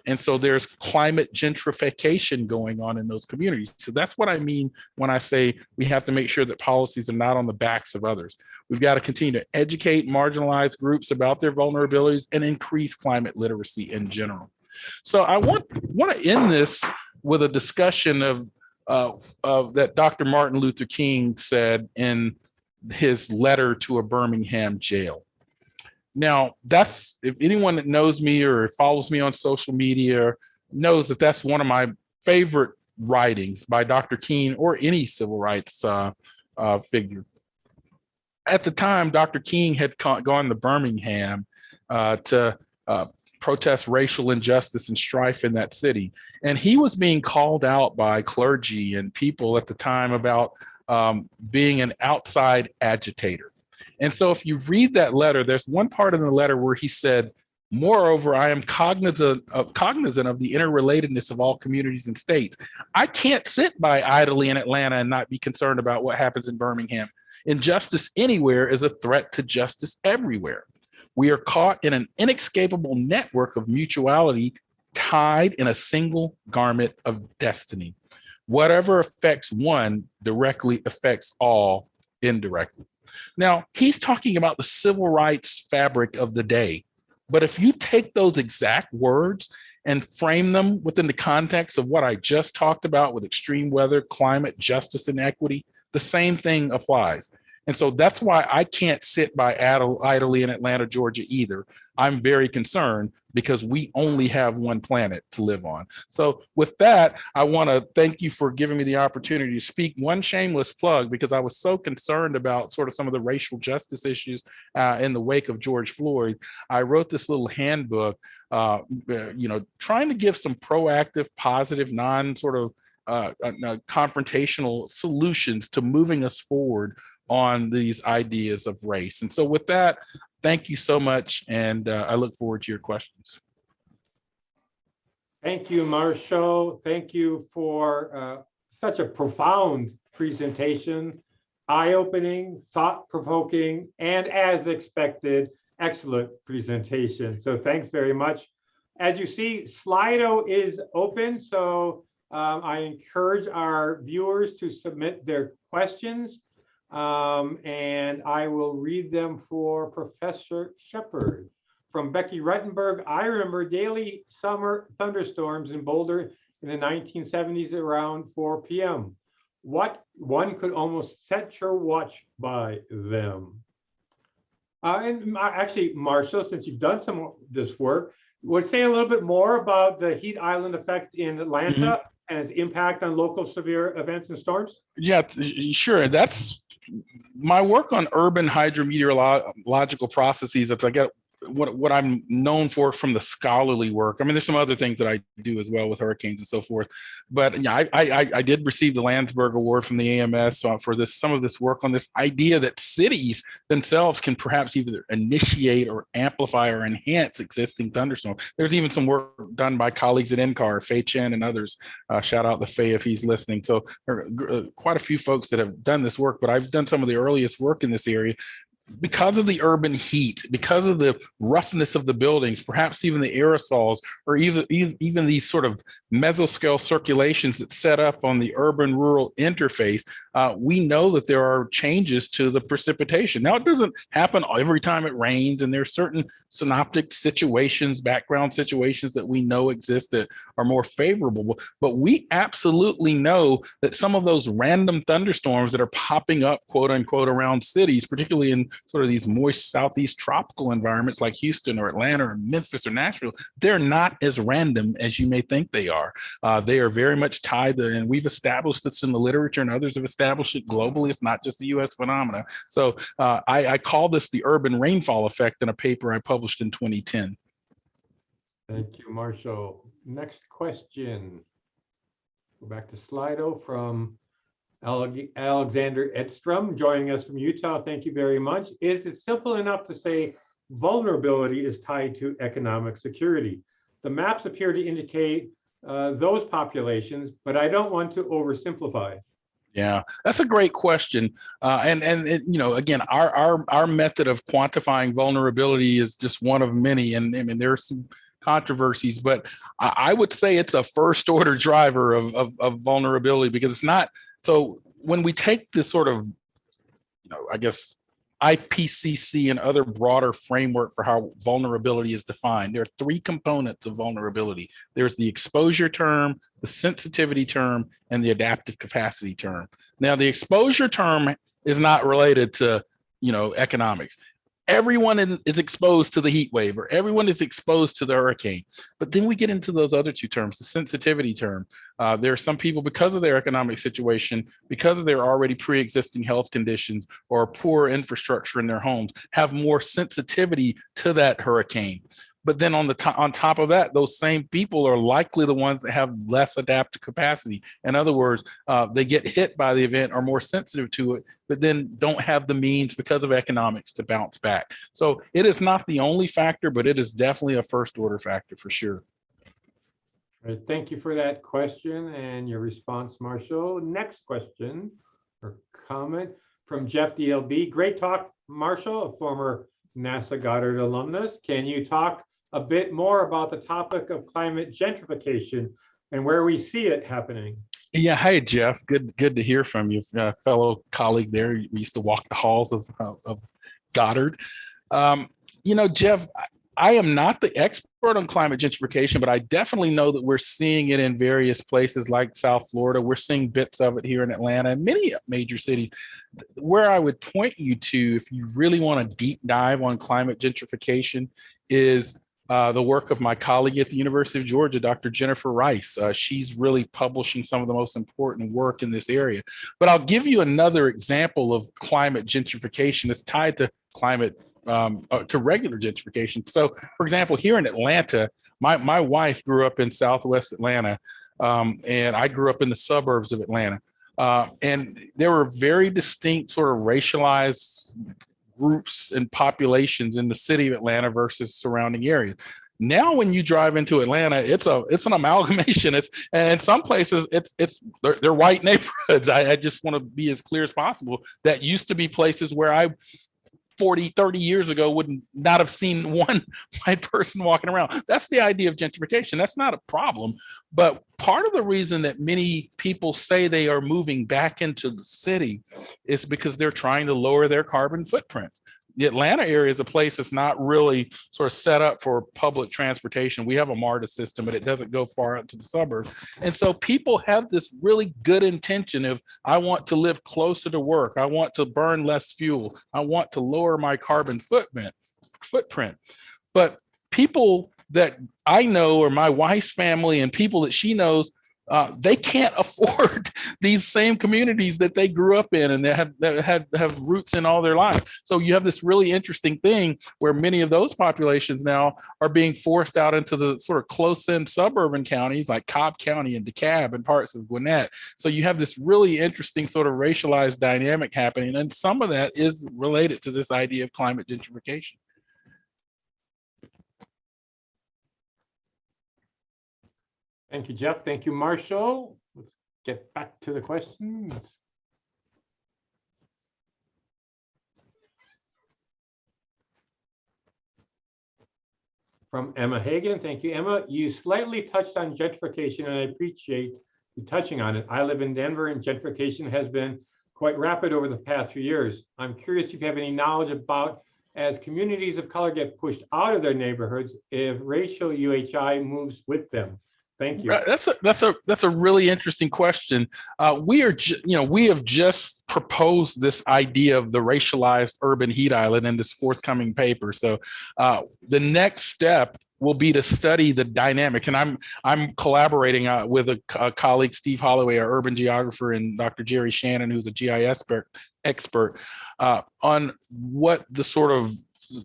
C: And so there's climate gentrification going on in those communities. So that's what I mean when I say we have to make sure that policies are not on the backs of others. We've got to continue to educate marginalized groups about their vulnerabilities and increase climate literacy in general. So I want, want to end this with a discussion of, uh, of that Dr. Martin Luther King said in his letter to a Birmingham jail. Now, that's if anyone that knows me or follows me on social media knows that that's one of my favorite writings by Dr. King or any civil rights uh, uh, figure. At the time, Dr. King had gone to Birmingham uh, to uh, protest racial injustice and strife in that city. And he was being called out by clergy and people at the time about um, being an outside agitator. And so if you read that letter, there's one part in the letter where he said, Moreover, I am cognizant of, cognizant of the interrelatedness of all communities and states. I can't sit by idly in Atlanta and not be concerned about what happens in Birmingham. Injustice anywhere is a threat to justice everywhere. We are caught in an inescapable network of mutuality tied in a single garment of destiny. Whatever affects one directly affects all indirectly. Now, he's talking about the civil rights fabric of the day. But if you take those exact words and frame them within the context of what I just talked about with extreme weather, climate, justice, and equity, the same thing applies. And so that's why I can't sit by idly in Atlanta, Georgia either. I'm very concerned because we only have one planet to live on. So with that, I want to thank you for giving me the opportunity to speak one shameless plug because I was so concerned about sort of some of the racial justice issues uh, in the wake of George Floyd. I wrote this little handbook, uh, you know, trying to give some proactive, positive, non sort of uh, uh confrontational solutions to moving us forward on these ideas of race. And so with that, thank you so much. And uh, I look forward to your questions.
B: Thank you, Marshall. Thank you for uh, such a profound presentation, eye-opening, thought-provoking, and as expected, excellent presentation. So thanks very much. As you see, Slido is open, so um, I encourage our viewers to submit their questions um, and I will read them for Professor Shepherd. From Becky Rettenberg, I remember daily summer thunderstorms in Boulder in the 1970s around 4 p.m. What one could almost set your watch by them. Uh, and actually, Marshall, since you've done some of this work, would say a little bit more about the heat island effect in Atlanta mm -hmm. and its impact on local severe events and storms?
C: Yeah, sure. That's my work on urban hydrometeorological processes, as I get what what I'm known for from the scholarly work. I mean, there's some other things that I do as well with hurricanes and so forth. But yeah, I I, I did receive the Landsberg Award from the AMS uh, for this some of this work on this idea that cities themselves can perhaps either initiate or amplify or enhance existing thunderstorms. There's even some work done by colleagues at NCAR, Fei Chen and others. Uh, shout out to Fei if he's listening. So there are uh, quite a few folks that have done this work, but I've done some of the earliest work in this area because of the urban heat, because of the roughness of the buildings, perhaps even the aerosols, or even, even, these sort of mesoscale circulations that set up on the urban rural interface, uh, we know that there are changes to the precipitation. Now, it doesn't happen every time it rains, and there are certain synoptic situations, background situations that we know exist that are more favorable, but we absolutely know that some of those random thunderstorms that are popping up, quote unquote, around cities, particularly in sort of these moist southeast tropical environments like Houston or Atlanta or Memphis or Nashville, they're not as random as you may think they are. Uh, they are very much tied to, and we've established this in the literature and others have established it globally. It's not just the US phenomena. So uh, I, I call this the urban rainfall effect in a paper I published in 2010.
B: Thank you, Marshall. Next question. Go back to Slido from Alexander Edstrom, joining us from Utah. Thank you very much. Is it simple enough to say vulnerability is tied to economic security? The maps appear to indicate uh, those populations, but I don't want to oversimplify.
C: Yeah, that's a great question. Uh, and, and, you know, again, our, our, our method of quantifying vulnerability is just one of many. And I mean, there are some controversies, but I, I would say it's a first order driver of, of, of vulnerability because it's not. So when we take this sort of, you know, I guess IPCC and other broader framework for how vulnerability is defined. There are three components of vulnerability. There's the exposure term, the sensitivity term, and the adaptive capacity term. Now, the exposure term is not related to, you know, economics. Everyone in, is exposed to the heat wave or everyone is exposed to the hurricane. But then we get into those other two terms, the sensitivity term. Uh, there are some people because of their economic situation, because of their already pre-existing health conditions or poor infrastructure in their homes, have more sensitivity to that hurricane. But then on the top, on top of that, those same people are likely the ones that have less adaptive capacity. In other words, uh, they get hit by the event, are more sensitive to it, but then don't have the means because of economics to bounce back. So it is not the only factor, but it is definitely a first order factor for sure.
B: Right, thank you for that question and your response, Marshall. Next question or comment from Jeff DLB. Great talk, Marshall, a former NASA Goddard alumnus. Can you talk a bit more about the topic of climate gentrification and where we see it happening?
C: Yeah, hi Jeff. Good, good to hear from you, uh, fellow colleague there. We used to walk the halls of of, of Goddard. Um, you know, Jeff, I- I am not the expert on climate gentrification, but I definitely know that we're seeing it in various places like South Florida. We're seeing bits of it here in Atlanta and many major cities. Where I would point you to, if you really want to deep dive on climate gentrification, is uh, the work of my colleague at the University of Georgia, Dr. Jennifer Rice. Uh, she's really publishing some of the most important work in this area. But I'll give you another example of climate gentrification that's tied to climate um, uh, to regular gentrification. So, for example, here in Atlanta, my my wife grew up in Southwest Atlanta, um, and I grew up in the suburbs of Atlanta. Uh, and there were very distinct sort of racialized groups and populations in the city of Atlanta versus surrounding areas. Now, when you drive into Atlanta, it's a it's an amalgamation. *laughs* It's and in some places it's it's they're, they're white *laughs* neighborhoods. I, I just want to be as clear as possible. That used to be places where I 40, 30 years ago would not have seen *laughs* one white person walking around. That's the idea of gentrification. That's not a problem. But part of the reason that many people say they are moving back into the city is because they're trying to lower their carbon footprints. The Atlanta area is a place that's not really sort of set up for public transportation. We have a MARTA system, but it doesn't go far out to the suburbs. And so people have this really good intention of, I want to live closer to work. I want to burn less fuel. I want to lower my carbon footprint, footprint. But people that I know or my wife's family and people that she knows, uh, they can't *laughs* afford these same communities that they grew up in and that have that have, have roots in all their life. So you have this really interesting thing where many of those populations now are being forced out into the sort of close-in suburban counties like Cobb County and DeKalb and parts of Gwinnett. So you have this really interesting sort of racialized dynamic happening. And some of that is related to this idea of climate gentrification.
B: Thank you, Jeff. Thank you, Marshall. Let's get back to the questions. From Emma Hagen. Thank you, Emma. You slightly touched on gentrification, and I appreciate you touching on it. I live in Denver, and gentrification has been quite rapid over the past few years. I'm curious if you have any knowledge about as communities of color get pushed out of their neighborhoods, if racial UHI moves with them. Thank you.
C: That's a that's a that's a really interesting question. Uh, we are, you know, we have just proposed this idea of the racialized urban heat island in this forthcoming paper. So uh, the next step will be to study the dynamic. and I'm I'm collaborating uh, with a, a colleague, Steve Holloway, our urban geographer, and Dr. Jerry Shannon, who's a GIS expert, expert uh, on what the sort of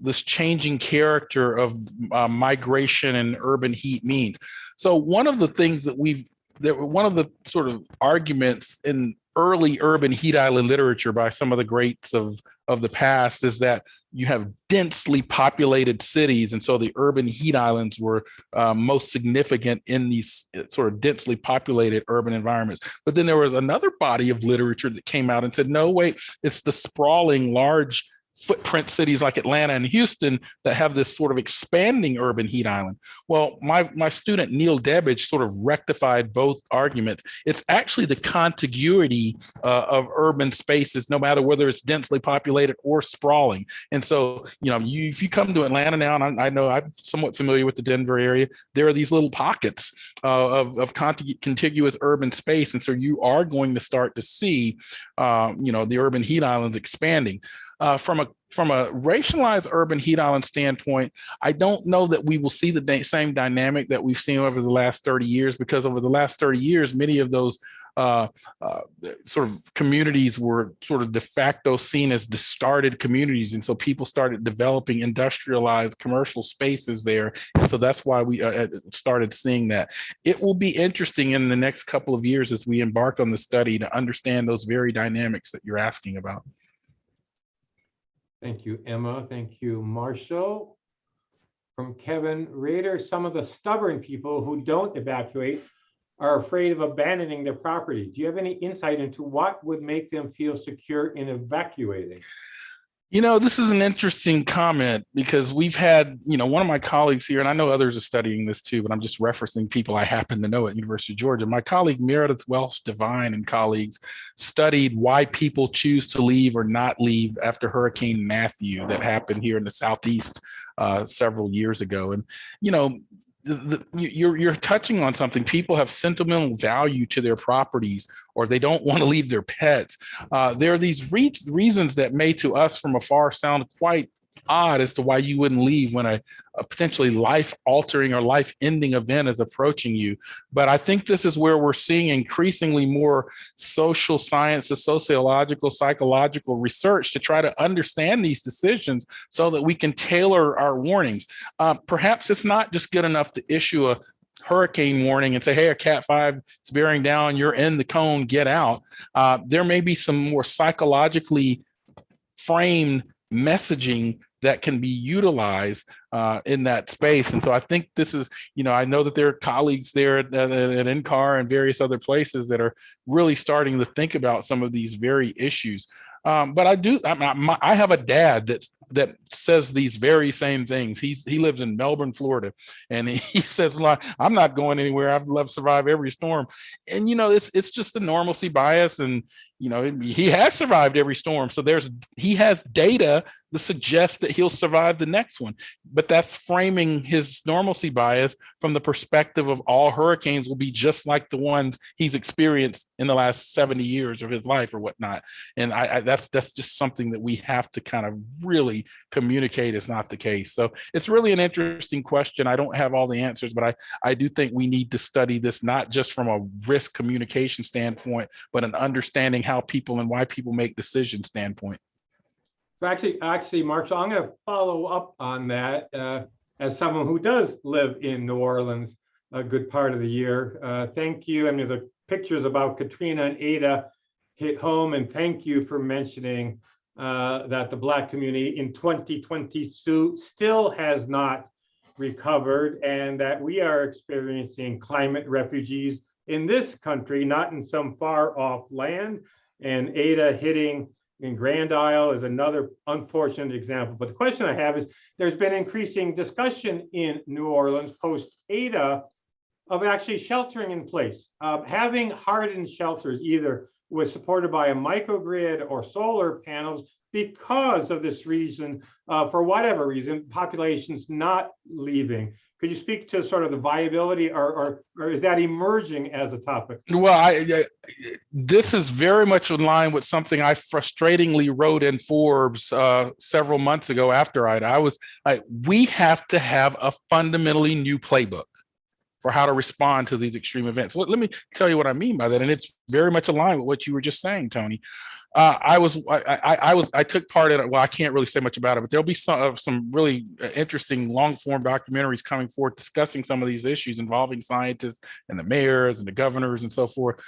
C: this changing character of uh, migration and urban heat means. So one of the things that we've that one of the sort of arguments in early urban heat island literature by some of the greats of of the past is that you have densely populated cities and so the urban heat islands were uh, most significant in these uh, sort of densely populated urban environments but then there was another body of literature that came out and said no wait it's the sprawling large footprint cities like Atlanta and Houston that have this sort of expanding urban heat island. Well, my, my student Neil Debbage sort of rectified both arguments. It's actually the contiguity uh, of urban spaces, no matter whether it's densely populated or sprawling. And so, you know, you, if you come to Atlanta now, and I, I know I'm somewhat familiar with the Denver area, there are these little pockets uh, of, of contigu- contiguous urban space. And so you are going to start to see, uh, you know, the urban heat islands expanding. Uh, from a from a racialized urban heat island standpoint, I don't know that we will see the same dynamic that we've seen over the last 30 years, because over the last 30 years, many of those uh, uh, sort of communities were sort of de facto seen as discarded communities. And so people started developing industrialized commercial spaces there. So that's why we uh, started seeing that. It will be interesting in the next couple of years as we embark on the study to understand those very dynamics that you're asking about.
B: Thank you, Emma. Thank you, Marshall. From Kevin Rader, some of the stubborn people who don't evacuate are afraid of abandoning their property. Do you have any insight into what would make them feel secure in evacuating?
C: You know, this is an interesting comment because we've had, you know, one of my colleagues here, and I know others are studying this too, but I'm just referencing people I happen to know at University of Georgia. My colleague Meredith Welch Devine and colleagues studied why people choose to leave or not leave after Hurricane Matthew that happened here in the Southeast uh, several years ago. And, you know, the, the, you- you're you're touching on something. People have sentimental value to their properties, or they don't want to leave their pets. Uh, there are these re- reasons that may, to us from afar, sound quite odd as to why you wouldn't leave when a, a potentially life-altering or life-ending event is approaching you. But I think this is where we're seeing increasingly more social sciences, sociological, psychological research to try to understand these decisions so that we can tailor our warnings. Uh, perhaps it's not just good enough to issue a hurricane warning and say, hey, a cat five is bearing down, you're in the cone, get out. Uh, there may be some more psychologically framed messaging that can be utilized uh, in that space. And so I think this is, you know, I know that there are colleagues there at, at, at NCAR and various other places that are really starting to think about some of these very issues. Um, but I do, I, my, I have a dad that's that says these very same things. He's he lives in Melbourne, Florida, and he *laughs* says, "Like I'm not going anywhere. I've love survive every storm." And you know, it's it's just the normalcy bias, and you know, he has survived every storm. So there's he has data that suggests that he'll survive the next one. But that's framing his normalcy bias from the perspective of all hurricanes will be just like the ones he's experienced in the last 70 years of his life or whatnot. And I, I that's that's just something that we have to kind of really communicate is not the case. So it's really an interesting question. I don't have all the answers, but I, I do think we need to study this not just from a risk communication standpoint, but an understanding how people and why people make decisions standpoint.
B: So actually, actually, Mark, so I'm going to follow up on that uh, as someone who does live in New Orleans a good part of the year. Uh, Thank you. I mean, the pictures about Katrina and Ada hit home, and thank you for mentioning uh, that the Black community in 2022 still has not recovered, and that we are experiencing climate refugees in this country, not in some far off land, and Ada hitting in Grand Isle is another unfortunate example. But the question I have is, there's been increasing discussion in New Orleans post Ada of actually sheltering in place. Uh, having hardened shelters either was supported by a microgrid or solar panels because of this reason, uh, for whatever reason, populations not leaving. Could you speak to sort of the viability or, or, or is that emerging as a topic?
C: Well, I, I- this is very much in line with something I frustratingly wrote in Forbes uh, several months ago after I, I was like, we have to have a fundamentally new playbook for how to respond to these extreme events. Let, let me tell you what I mean by that. And it's very much aligned with what you were just saying, Tony. Uh, I was, I, I, I was, I took part in it. Well, I can't really say much about it, but there'll be some of some really uh, interesting long form documentaries coming forth discussing some of these issues involving scientists and the mayors and the governors and so forth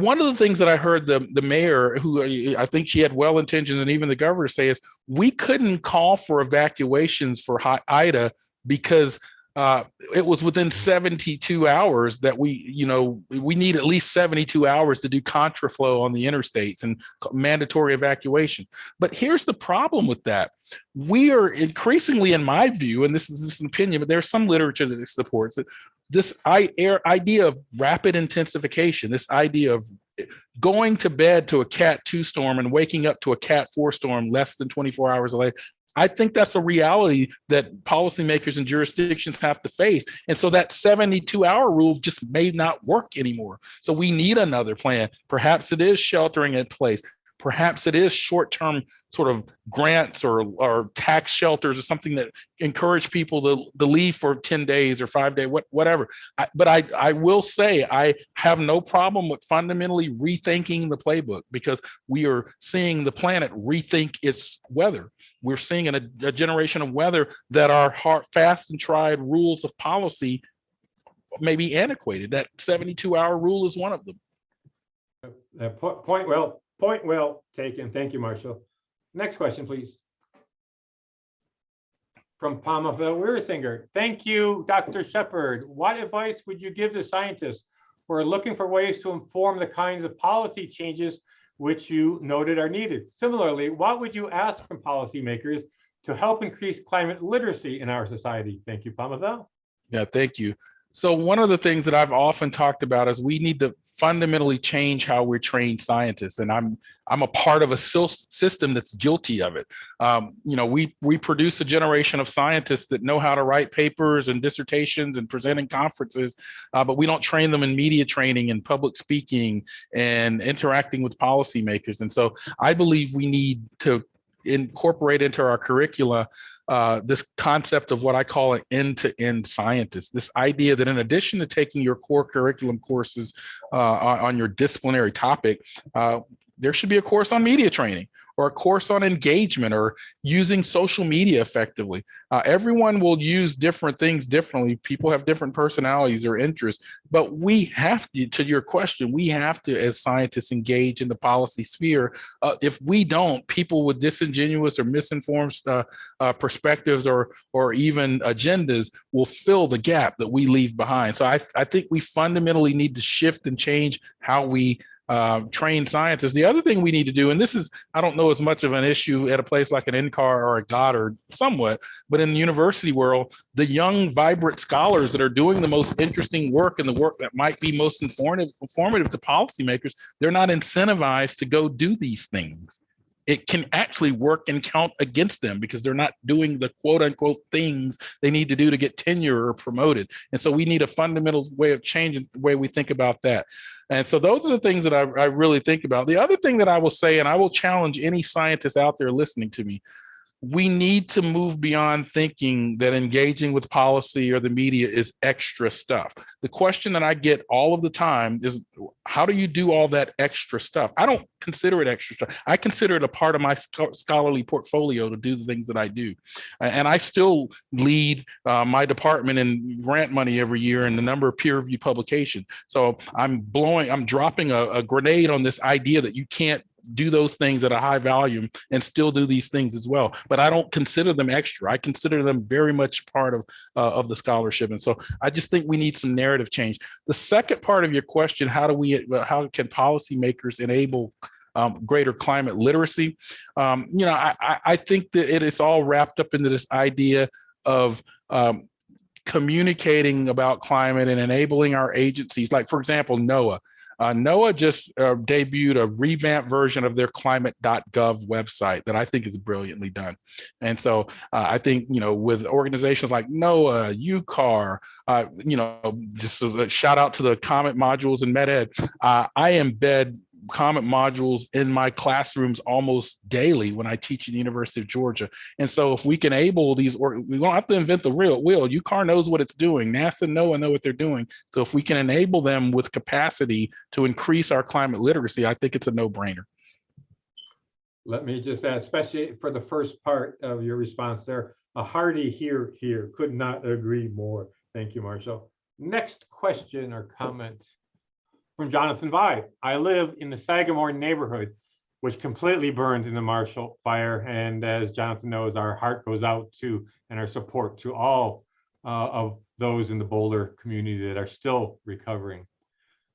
C: one of the things that I heard the the mayor, who uh, I think she had well intentions, and even the governor say is, we couldn't call for evacuations for Ida because uh, it was within 72 hours that we, you know, we need at least 72 hours to do contraflow on the interstates and mandatory evacuation. But here's the problem with that. We are increasingly, in my view, and this is just an opinion, but there's some literature that supports it, this idea of rapid intensification, this idea of going to bed to a cat two storm and waking up to a cat four storm less than 24 hours later. I think that's a reality that policymakers and jurisdictions have to face. And so that 72 hour rule just may not work anymore. So we need another plan. Perhaps it is sheltering in place. Perhaps it is short-term sort of grants or, or tax shelters or something that encourage people to, to leave for 10 days or five day, what, whatever. I, but I, I will say I have no problem with fundamentally rethinking the playbook because we are seeing the planet rethink its weather. We're seeing a, a generation of weather that are hard, fast and tried rules of policy may be antiquated. That 72 hour rule is one of them.
B: Uh, Point well, point well taken. Thank you, Marshall. Next question, please. From Palmerville Weirsinger. Thank you, Dr. Shepherd. What advice would you give to scientists who are looking for ways to inform the kinds of policy changes which you noted are needed? Similarly, what would you ask from policymakers to help increase climate literacy in our society? Thank you, Palmerville.
C: Yeah, thank you. So one of the things that I've often talked about is we need to fundamentally change how we're trained scientists, and I'm I'm a part of a system that's guilty of it. Um, you know, we we produce a generation of scientists that know how to write papers and dissertations and present in conferences, uh, but we don't train them in media training and public speaking and interacting with policymakers. And so I believe we need to incorporate into our curricula uh, this concept of what I call an end-to-end scientist. This idea that in addition to taking your core curriculum courses uh, on, on your disciplinary topic, uh, there should be a course on media training or a course on engagement or using social media effectively. Uh, everyone will use different things differently. People have different personalities or interests, but we have to, to your question, we have to, as scientists, engage in the policy sphere. Uh, if we don't, people with disingenuous or misinformed uh, uh, perspectives or, or even agendas will fill the gap that we leave behind. So I, I think we fundamentally need to shift and change how we uh, trained scientists. The other thing we need to do, and this is, I don't know as much of an issue at a place like an NCAR or a Goddard somewhat, but in the university world, the young, vibrant scholars that are doing the most interesting work and the work that might be most informative, informative to policymakers, they're not incentivized to go do these things it can actually work and count against them because they're not doing the quote unquote things they need to do to get tenure or promoted. And so we need a fundamental way of changing the way we think about that. And so those are the things that I, I really think about. The other thing that I will say, and I will challenge any scientist out there listening to me, we need to move beyond thinking that engaging with policy or the media is extra stuff. The question that I get all of the time is, how do you do all that extra stuff? I don't consider it extra stuff. I consider it a part of my scholarly portfolio to do the things that I do. And I still lead uh, my department in grant money every year and the number of peer reviewed publications. So I'm blowing, I'm dropping a, a grenade on this idea that you can't do those things at a high volume and still do these things as well. But I don't consider them extra. I consider them very much part of uh, of the scholarship. And so I just think we need some narrative change. The second part of your question, how do we, how can policymakers enable um, greater climate literacy. Um, you know, I, I, I think that it is all wrapped up into this idea of um, communicating about climate and enabling our agencies, like for example, NOAA. Uh, NOAA just uh, debuted a revamped version of their climate.gov website that I think is brilliantly done. And so uh, I think, you know, with organizations like NOAA, UCAR, uh, you know, just as a shout out to the Comet modules and MetEd, uh, I embed Comet modules in my classrooms almost daily when I teach at the University of Georgia. And so if we can enable these, or we don't have to invent the real wheel, UCAR knows what it's doing, NASA and know what they're doing. So if we can enable them with capacity to increase our climate literacy, I think it's a no brainer.
B: Let me just add, especially for the first part of your response there, a hearty hear, hear, could not agree more. Thank you, Marshall. Next question or comment from Jonathan Vi. I live in the Sagamore neighborhood, which completely burned in the Marshall fire. And as Jonathan knows, our heart goes out to and our support to all uh, of those in the Boulder community that are still recovering.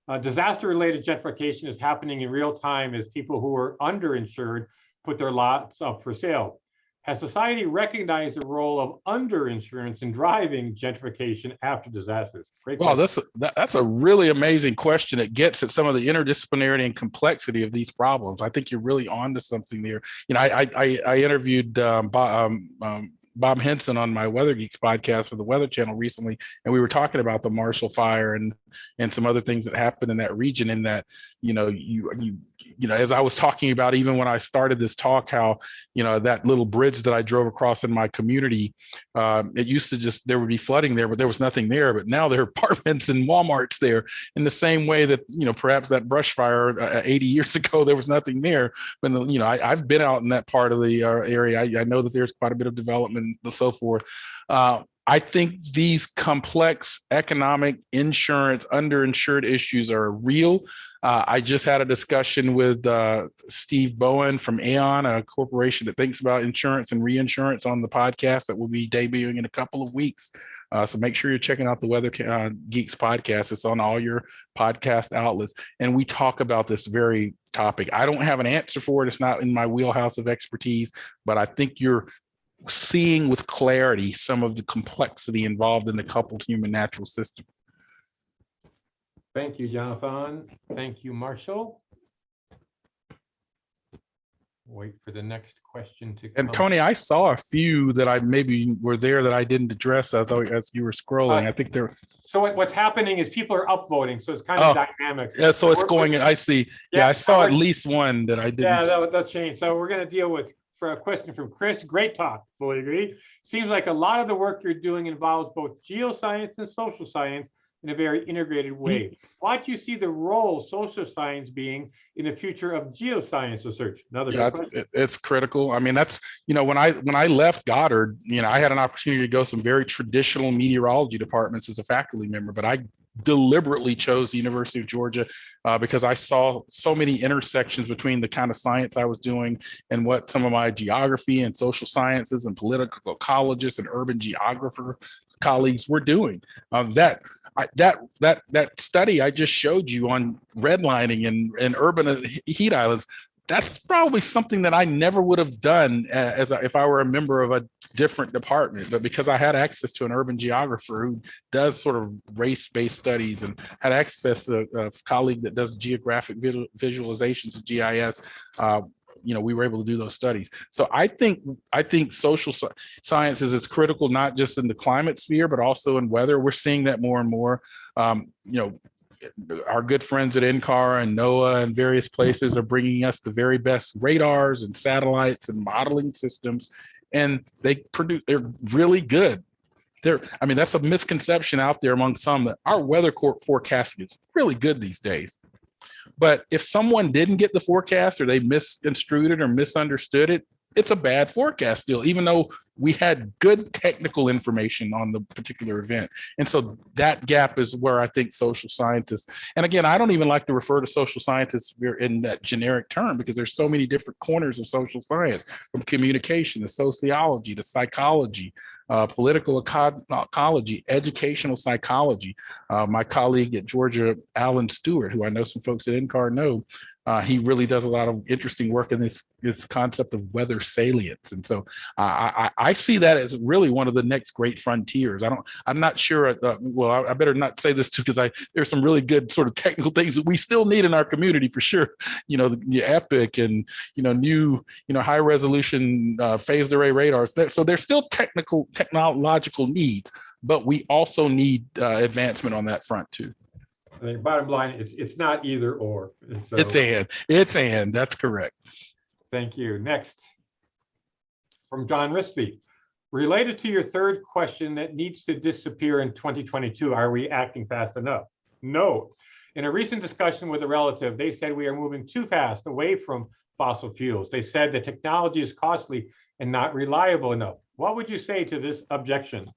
B: Uh, Disaster-related gentrification is happening in real time as people who are underinsured put their lots up for sale. Has society recognized the role of underinsurance in driving gentrification after disasters? Great
C: Well,
B: question.
C: that's, a- that, that's a really amazing question. It gets at some of the interdisciplinarity and complexity of these problems. I think you're really onto something there. You know, I, I, I- I interviewed, um, Bob, um, um, Bob Henson on my Weather Geeks podcast for the Weather Channel recently, and we were talking about the Marshall Fire and and some other things that happened in that region. In that, you know, you you you know, as I was talking about, even when I started this talk, how you know that little bridge that I drove across in my community, um, it used to just there would be flooding there, but there was nothing there. But now there are *laughs* apartments and WalMarts there. In the same way that you know, perhaps that brush fire uh, 80 years *laughs* ago, there was nothing there. But you know, I, I've been out in that part of the uh, area. I, I know that there's quite a bit of development and so forth. Uh, I think these complex economic insurance underinsured issues are real. Uh, I just had a discussion with uh, Steve Bowen from Aon, a corporation that thinks about insurance and reinsurance on the podcast that will be debuting in a couple of weeks. Uh, so make sure you're checking out the Weather uh, Geeks podcast. It's on all your podcast outlets. And we talk about this very topic. I don't have an answer for it. It's not in my wheelhouse of expertise, but I think you're seeing with clarity some of the complexity involved in the coupled human natural system.
B: Thank you, Jonathan. Thank you, Marshall. Wait for the next question to.
C: And
B: come.
C: Tony, I saw a few that I maybe were there that I didn't address as, as you were scrolling. Uh, I think they're,
B: So what, what's happening is people are upvoting, so it's kind
C: Oh,
B: of dynamic.
C: yeah, so it's going, in. I see. Yeah, I
B: so
C: saw at least one that I didn't.
B: Yeah, that, that changed. So we're gonna deal with, for a question from Chris, great talk, fully agree. Seems like a lot of the work you're doing involves both geoscience and social science in a very integrated way. Mm-hmm. What do you see the role social science being in the future of geoscience research? Another
C: Yeah, it's, it's critical. I mean, that's, you know, when I, when I left Goddard, you know, I had an opportunity to go some very traditional meteorology departments as a faculty member, but I deliberately chose the University of Georgia uh, because I saw so many intersections between the kind of science I was doing and what some of my geography and social sciences and political ecologists and urban geographer colleagues were doing. Uh, that I, that that that study I just showed you on redlining and and urban heat islands that's probably something that I never would have done uh, as I- if I were a member of a different department, but because I had access to an urban geographer who does sort of race-based studies and had access to a colleague that does geographic visualizations of GIS, uh, you know, we were able to do those studies. So I think I think social sciences is critical not just in the climate sphere, but also in weather. We're seeing that more and more. Um, you know, our good friends at NCAR and NOAA and various places are bringing us the very best radars and satellites and modeling systems. And they produce, they're really good. They're, I mean, that's a misconception out there among some that our weather court forecasting is really good these days. But if someone didn't get the forecast or they misconstrued it or misunderstood it, it's a bad forecast still, even though we had good technical information on the particular event. And so that gap is where I think social scientists, and again, I don't even like to refer to social scientists in that generic term because there's so many different corners of social science from communication to sociology to psychology, uh, political ecology, educational psychology. Uh, my colleague at Georgia, Alan Stewart, who I know some folks at NCAR know, Uh, he really does a lot of interesting work in this this concept of weather salience, and so uh, I, I see that as really one of the next great frontiers. I don't, I'm not sure. Uh, well, I, I, better not say this too because I there's some really good sort of technical things that we still need in our community for sure. *laughs* You know, the, the Epic and you know new you know high resolution uh, phased array radars. So there's still technical technological needs, but we also need uh, advancement on that front too.
B: I think bottom line, it's, it's not either or. So,
C: It's and, it's and, that's correct.
B: Thank you. Next. From John Rispy. Related to your third question that needs to disappear in 2022, are we acting fast enough? No. In a recent discussion with a relative, they said we are moving too fast away from fossil fuels. They said the technology is costly and not reliable enough. What would you say to this objection?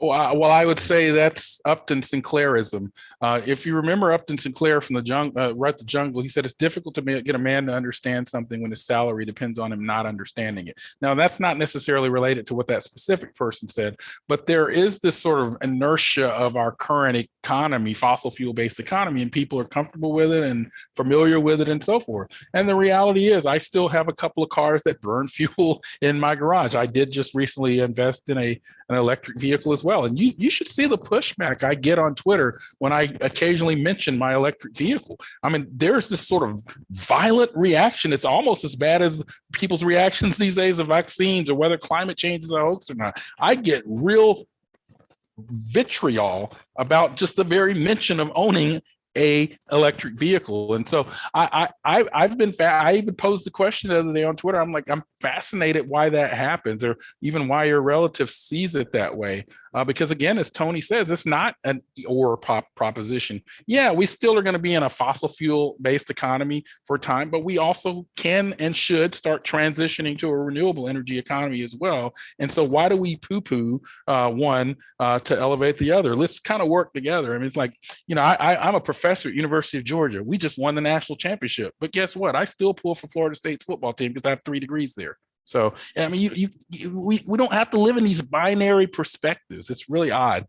C: Well, I- would say that's Upton Sinclairism. Uh, if you remember Upton Sinclair from the jungle, uh, Write the Jungle, he said it's difficult to get a man to understand something when his salary depends on him not understanding it. Now, that's not necessarily related to what that specific person said, but there is this sort of inertia of our current economy, fossil fuel based economy, and people are comfortable with it and familiar with it and so forth. And the reality is, I still have a couple of cars that burn *laughs* fuel in my garage. I did just recently invest in a an electric vehicle as well. And you you should see the pushback I get on Twitter when I occasionally mention my electric vehicle. I mean, there's this sort of violent reaction. It's almost as bad as people's reactions *laughs* these days of vaccines or whether climate change is a hoax or not. I get real vitriol about just the very mention of owning a electric vehicle. And so I, I, I have been, I even posed the question the other day on Twitter. I'm like, I'm fascinated why that happens or even why your relative sees it that way. Uh, because again, as Tony says, it's not an or pop proposition. Yeah, we still are going to be in a fossil fuel based economy for time, but we also can and should start transitioning to a renewable energy economy as well. And so why do we poo poo uh, one uh, to elevate the other? Let's kind of work together. I mean, it's like, you know, I, I, I'm a professor at University of Georgia. We just won the national championship, but guess what? I still pull for Florida State's football team because I have three degrees there. So, I mean, you, you, you, we, we don't have to live in these binary perspectives. It's really odd.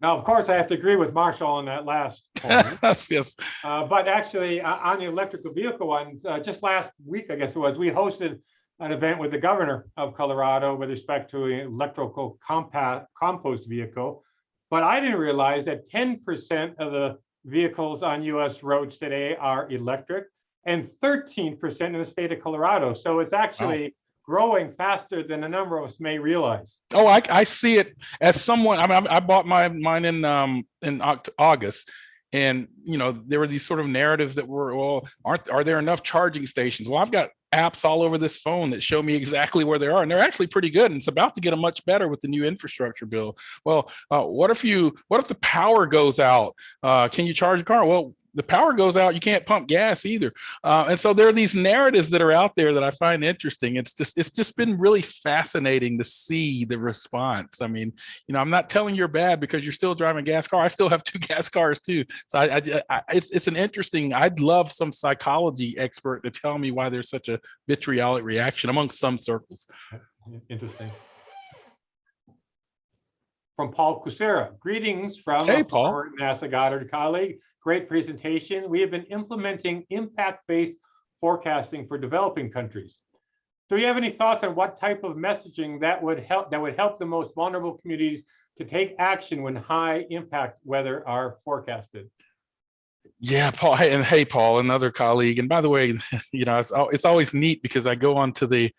B: Now, of course, I have to agree with Marshall on that last point. *laughs*
C: yes.
B: Uh, but actually, uh, on the electrical vehicle ones, uh, just last week, I guess it was, we hosted an event with the governor of Colorado with respect to an electrical compact compost vehicle. But I didn't realize that 10% of the vehicles on US roads today are electric and 13% in the state of Colorado. So it's actually growing faster than a number of us may realize.
C: Oh, I, I see it as someone. I mean, I bought my mine in um in August, and you know there were these sort of narratives that were, well, aren't are there enough charging stations? Well, I've got apps all over this phone that show me exactly where they are, and they're actually pretty good. And it's about to get a much better with the new infrastructure bill. Well, uh, what if you what if the power goes out? Uh, can you charge a car? Well, the power goes out, you can't pump gas either. Uh, and so there are these narratives that are out there that I find interesting. It's just it's just been really fascinating to see the response. I mean, you know, I'm not telling you're bad because you're still driving a gas car. I still have *laughs* two gas cars too. So I, I, I it's it's an interesting. I'd love some psychology expert to tell me why there's such a vitriolic reaction among some circles.
B: Interesting. From Paul Kucera, greetings from
C: Hey, Paul.
B: NASA Goddard colleague. Great presentation. We have been implementing impact-based forecasting for developing countries. Do you have any thoughts on what type of messaging that would help that would help the most vulnerable communities to take action when high impact weather are forecasted?
C: Yeah, Paul. Hey, and hey, Paul, another colleague. And by the way, *laughs* you know, it's, it's always neat because I go onto the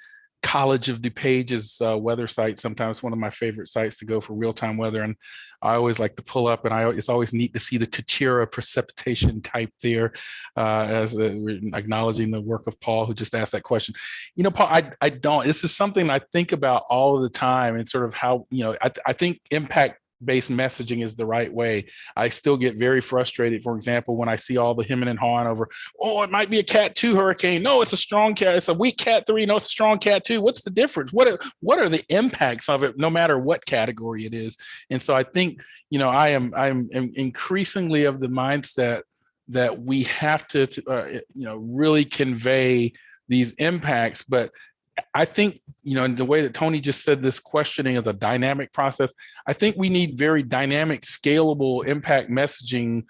C: College of DuPage's uh, weather site. Sometimes one of my favorite sites to go for real-time weather, and I always like to pull up. And I it's always neat to see the Kucera precipitation type there, uh, as uh, we're acknowledging the work of Paul, who just asked that question. You know, Paul, I I don't. This is something I think about all of the time, and sort of how you know I I think impact based messaging is the right way. I still get very frustrated, for example, when I see all the hemming and hawing over, oh, it might be a cat two hurricane. No, it's a strong cat, it's a weak cat three. No, it's a strong cat two. What's the difference? What are what are the impacts of it, no matter what category it is? And so I think, you know, I am I'm increasingly of the mindset that we have to, to, uh, you know, really convey these impacts, but I think, you know, in the way that Tony just said this questioning is a dynamic process, I think we need very dynamic, scalable impact messaging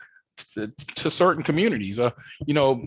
C: to, to certain communities. Uh, you know,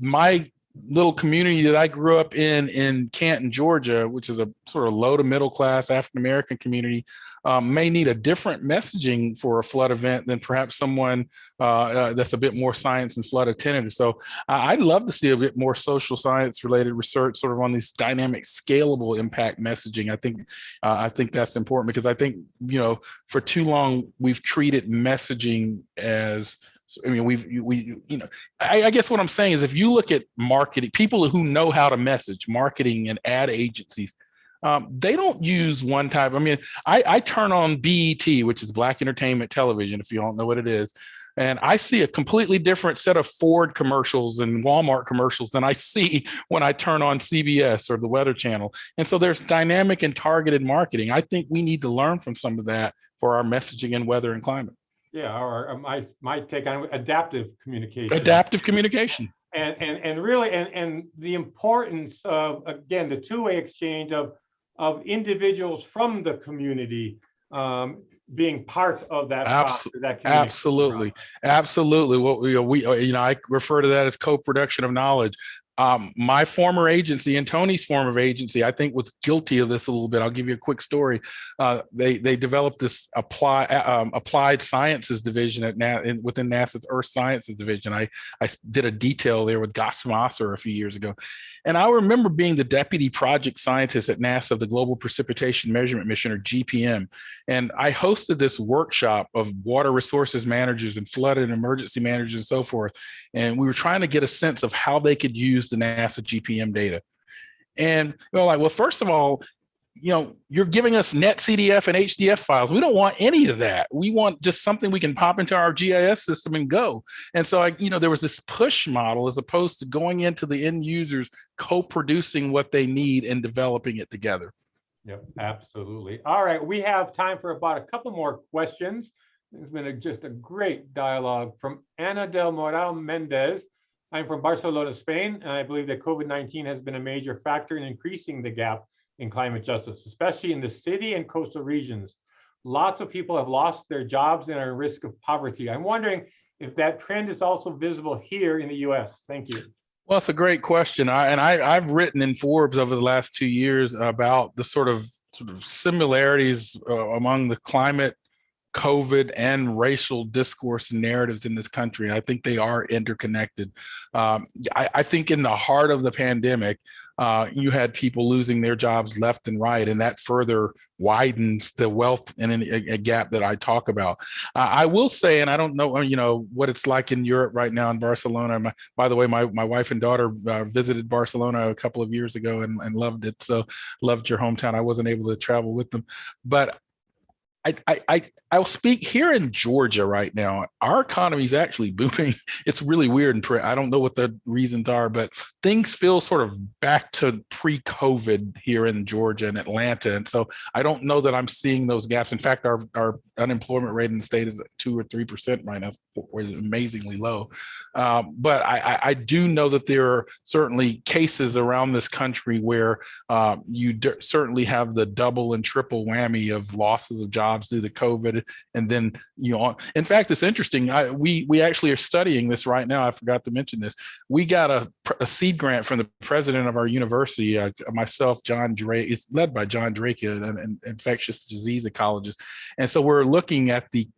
C: my little community that I grew up in in Canton, Georgia, which is a sort of low to middle class African American community, um, may need a different messaging for a flood event than perhaps someone uh, uh, that's a bit more science and flood attentive. So I- I'd love to see a bit more social science related research sort of on these dynamic scalable impact messaging. I think uh, I think that's important because I think, you know, for too long, we've treated messaging as so, I mean, we've, we, you know, I, I guess what I'm saying is if you look at marketing, people who know how to message, marketing and ad agencies, um, they don't use one type. I mean, I, I turn on BET, which is Black Entertainment Television, if you don't know what it is, and I see a completely different set of Ford commercials and Walmart commercials than I see *laughs* when I turn on CBS or the Weather Channel. And so there's dynamic and targeted marketing. I think we need to learn from some of that for our messaging in weather and climate.
B: Yeah, or my, my take on adaptive communication.
C: Adaptive communication.
B: And, and, and really, and, and the importance of, again, the two-way exchange of, of individuals from the community um, being part of that.
C: Abso-
B: process, that
C: Absolutely,
B: process.
C: absolutely. What we, we, you know, I refer to that as co-production of knowledge. Um, my former agency and Tony's former agency, I think was guilty of this a little bit. I'll give you a quick story. Uh, they, they developed this apply, um, applied sciences division at Na in, within NASA's Earth Sciences division. I I did a detail there with Ghassem Asrar a few years ago. And I remember being the deputy project scientist at NASA of the Global Precipitation Measurement Mission or GPM. And I hosted this workshop of water resources managers and flood and emergency managers and so forth. And we were trying to get a sense of how they could use the NASA GPM data. And we're like, well, first of all, you know, you're giving us NetCDF and HDF files. We don't want any of that. We want just something we can pop into our GIS system and go. And so I, you know, there was this push model as opposed to going into the end users, co-producing what they need and developing it together.
B: Yep, absolutely. All right, we have time for about a couple more questions. It's been a- just a great dialogue from Ana del Moral Mendez. I'm from Barcelona, Spain, and I believe that COVID-19 has been a major factor in increasing the gap in climate justice, especially in the city and coastal regions. Lots of people have lost their jobs and are at risk of poverty. I'm wondering if that trend is also visible here in the US. Thank you.
C: Well, it's a great question. I, and I, I've written in Forbes over the last two years about the sort of sort of similarities uh, among the climate, COVID, and racial discourse narratives in this country. I think they are interconnected. Um, I, I think in the heart of the pandemic, uh, you had people losing their jobs left and right, and that further widens the wealth and a, a gap that I talk about. Uh, I will say, and I don't know, you know, what it's like in Europe right now in Barcelona. My, by the way, my, my wife and daughter uh, visited Barcelona a couple of years ago and, and loved it. So loved your hometown. I wasn't able to travel with them, but I, I, I, I'll speak here in Georgia right now. Our economy is actually *laughs* booming. It's really weird. And pre- I don't know what the reasons are, but things feel sort of back to pre-COVID here in Georgia and Atlanta. And so I don't know that I'm seeing those gaps. In fact, our, our unemployment rate in the state is two or 3% right now, which is amazingly low. Um, but I, I, do know that there are certainly cases around this country where uh, you certainly have the double and triple whammy of losses of jobs due to COVID. And then, you know, in fact, it's interesting. I, we, we actually are studying this right now. I forgot to mention this. We got a, a seed grant from the president of our university, uh, myself, John Drake. It's led by John Drake, an, an infectious disease ecologist. And so we're looking at the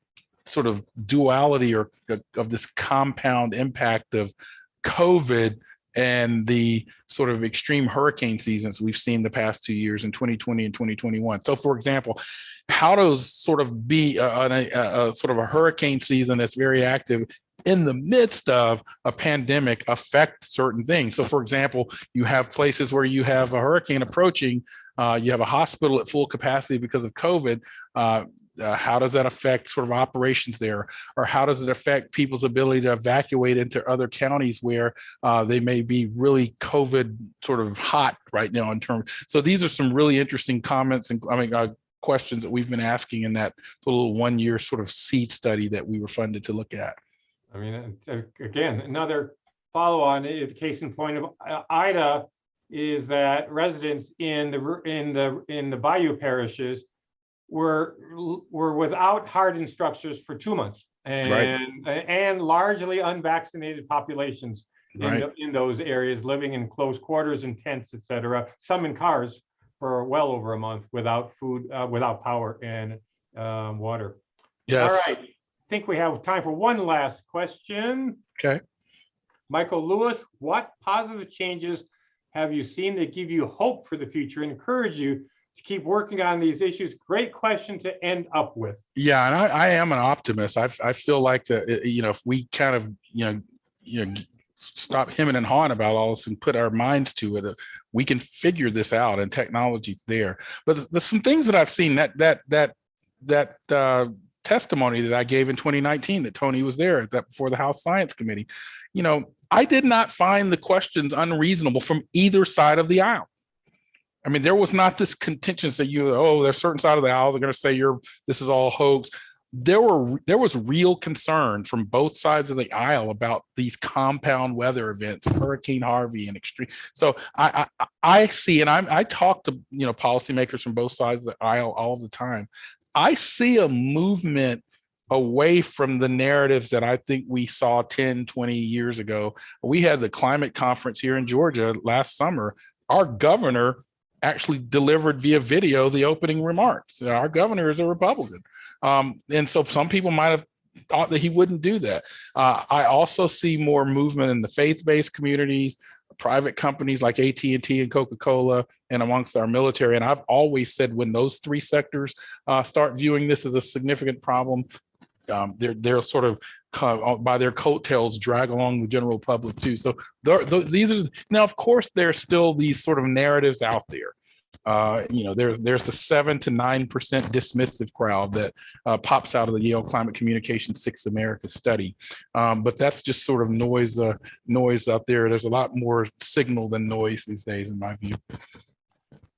C: sort of duality or of this compound impact of COVID and the sort of extreme hurricane seasons we've seen the past two years in 2020 and 2021. So for example, how does sort of be a, a, a, sort of a hurricane season that's very active in the midst of a pandemic affect certain things. So for example, you have places where you have a hurricane approaching, uh, you have a hospital at full capacity because of COVID. Uh, uh, how does that affect sort of operations there? Or how does it affect people's ability to evacuate into other counties where uh, they may be really COVID sort of hot right now in terms. So these are some really interesting comments and I mean, uh, questions that we've been asking in that little one year sort of seed study that we were funded to look at.
B: I mean, again, another follow on, uh, case in point of uh, Ida is that residents in the, in the, in the Bayou parishes were, were without hardened structures for two months. and, and largely unvaccinated populations in,
C: Right.
B: tho- in those areas, living in close quarters and tents, et cetera, some in cars for well over a month without food, uh, without power and, um, water. All
C: Yes.
B: right, I think we have time for one last question.
C: Okay.
B: Michael Lewis, what positive changes have you seen that give you hope for the future and encourage you to keep working on these issues? Great question to end up with.
C: Yeah, and I, I am an optimist. I, I feel like that, you know, if we kind of, you know, you know, stop hemming and hawing about all this and put our minds to it, we can figure this out and technology's there. But there's- some things that I've seen that, that, that, that, uh, testimony that I gave in 2019 that Tony was there that before the House Science Committee, you know, I did not find the questions unreasonable from either side of the aisle. I mean, there was not this contention that you, oh, there's certain side of the aisle, they're going to say you're, this is all hoax. There were, there was real concern from both sides of the aisle about these compound weather events, Hurricane Harvey and extreme. So I, I, I see, and I'm, I talk to, you know, policymakers from both sides of the aisle all the time. I see a movement away from the narratives that I think we saw 10, 20 years ago. We had the climate conference here in Georgia last summer. Our governor actually delivered via video the opening remarks. Our governor is a Republican. Um, and so some people might have thought that he wouldn't do that. Uh, I also see more movement in the faith-based communities, private companies like AT&T and Coca-Cola, and amongst our military. And I've always said when those three sectors uh, start viewing this as a significant problem, um, they're they're sort of by their coattails drag along the general public too. So there- th- these are now, of course, there's still these sort of narratives out there. Uh, you know, there's there's the seven to nine percent dismissive crowd that uh, pops out of the Yale Climate Communication Six Americas study, um, but that's just sort of noise uh, noise out there. There's a lot more signal than noise these days, in my view.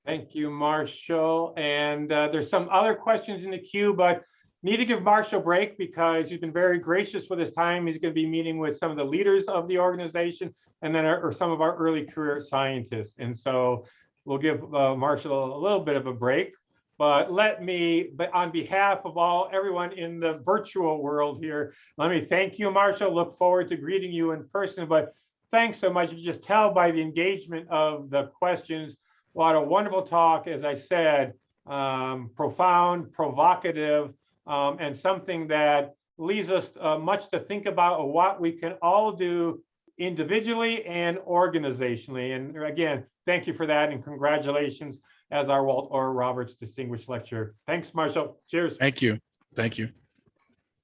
B: Thank you, Marshall. And uh, there's some other questions in the queue, but need to give Marshall a break because he's been very gracious with his time. He's going to be meeting with some of the leaders of the organization and then our- or some of our early career scientists. And so we'll give uh, Marshall a little bit of a break. But let me, but on behalf of all, everyone in the virtual world here, let me thank you, Marshall. Look forward to greeting you in person, but thanks so much. You just tell by the engagement of the questions. What a wonderful talk, as I said, um, profound, provocative, um, and something that leaves us uh, much to think about what we can all do individually and organizationally. And again, thank you for that and congratulations as our Walter Orr Roberts Distinguished Lecturer. Thanks, Marshall. Cheers.
C: Thank you. Thank you.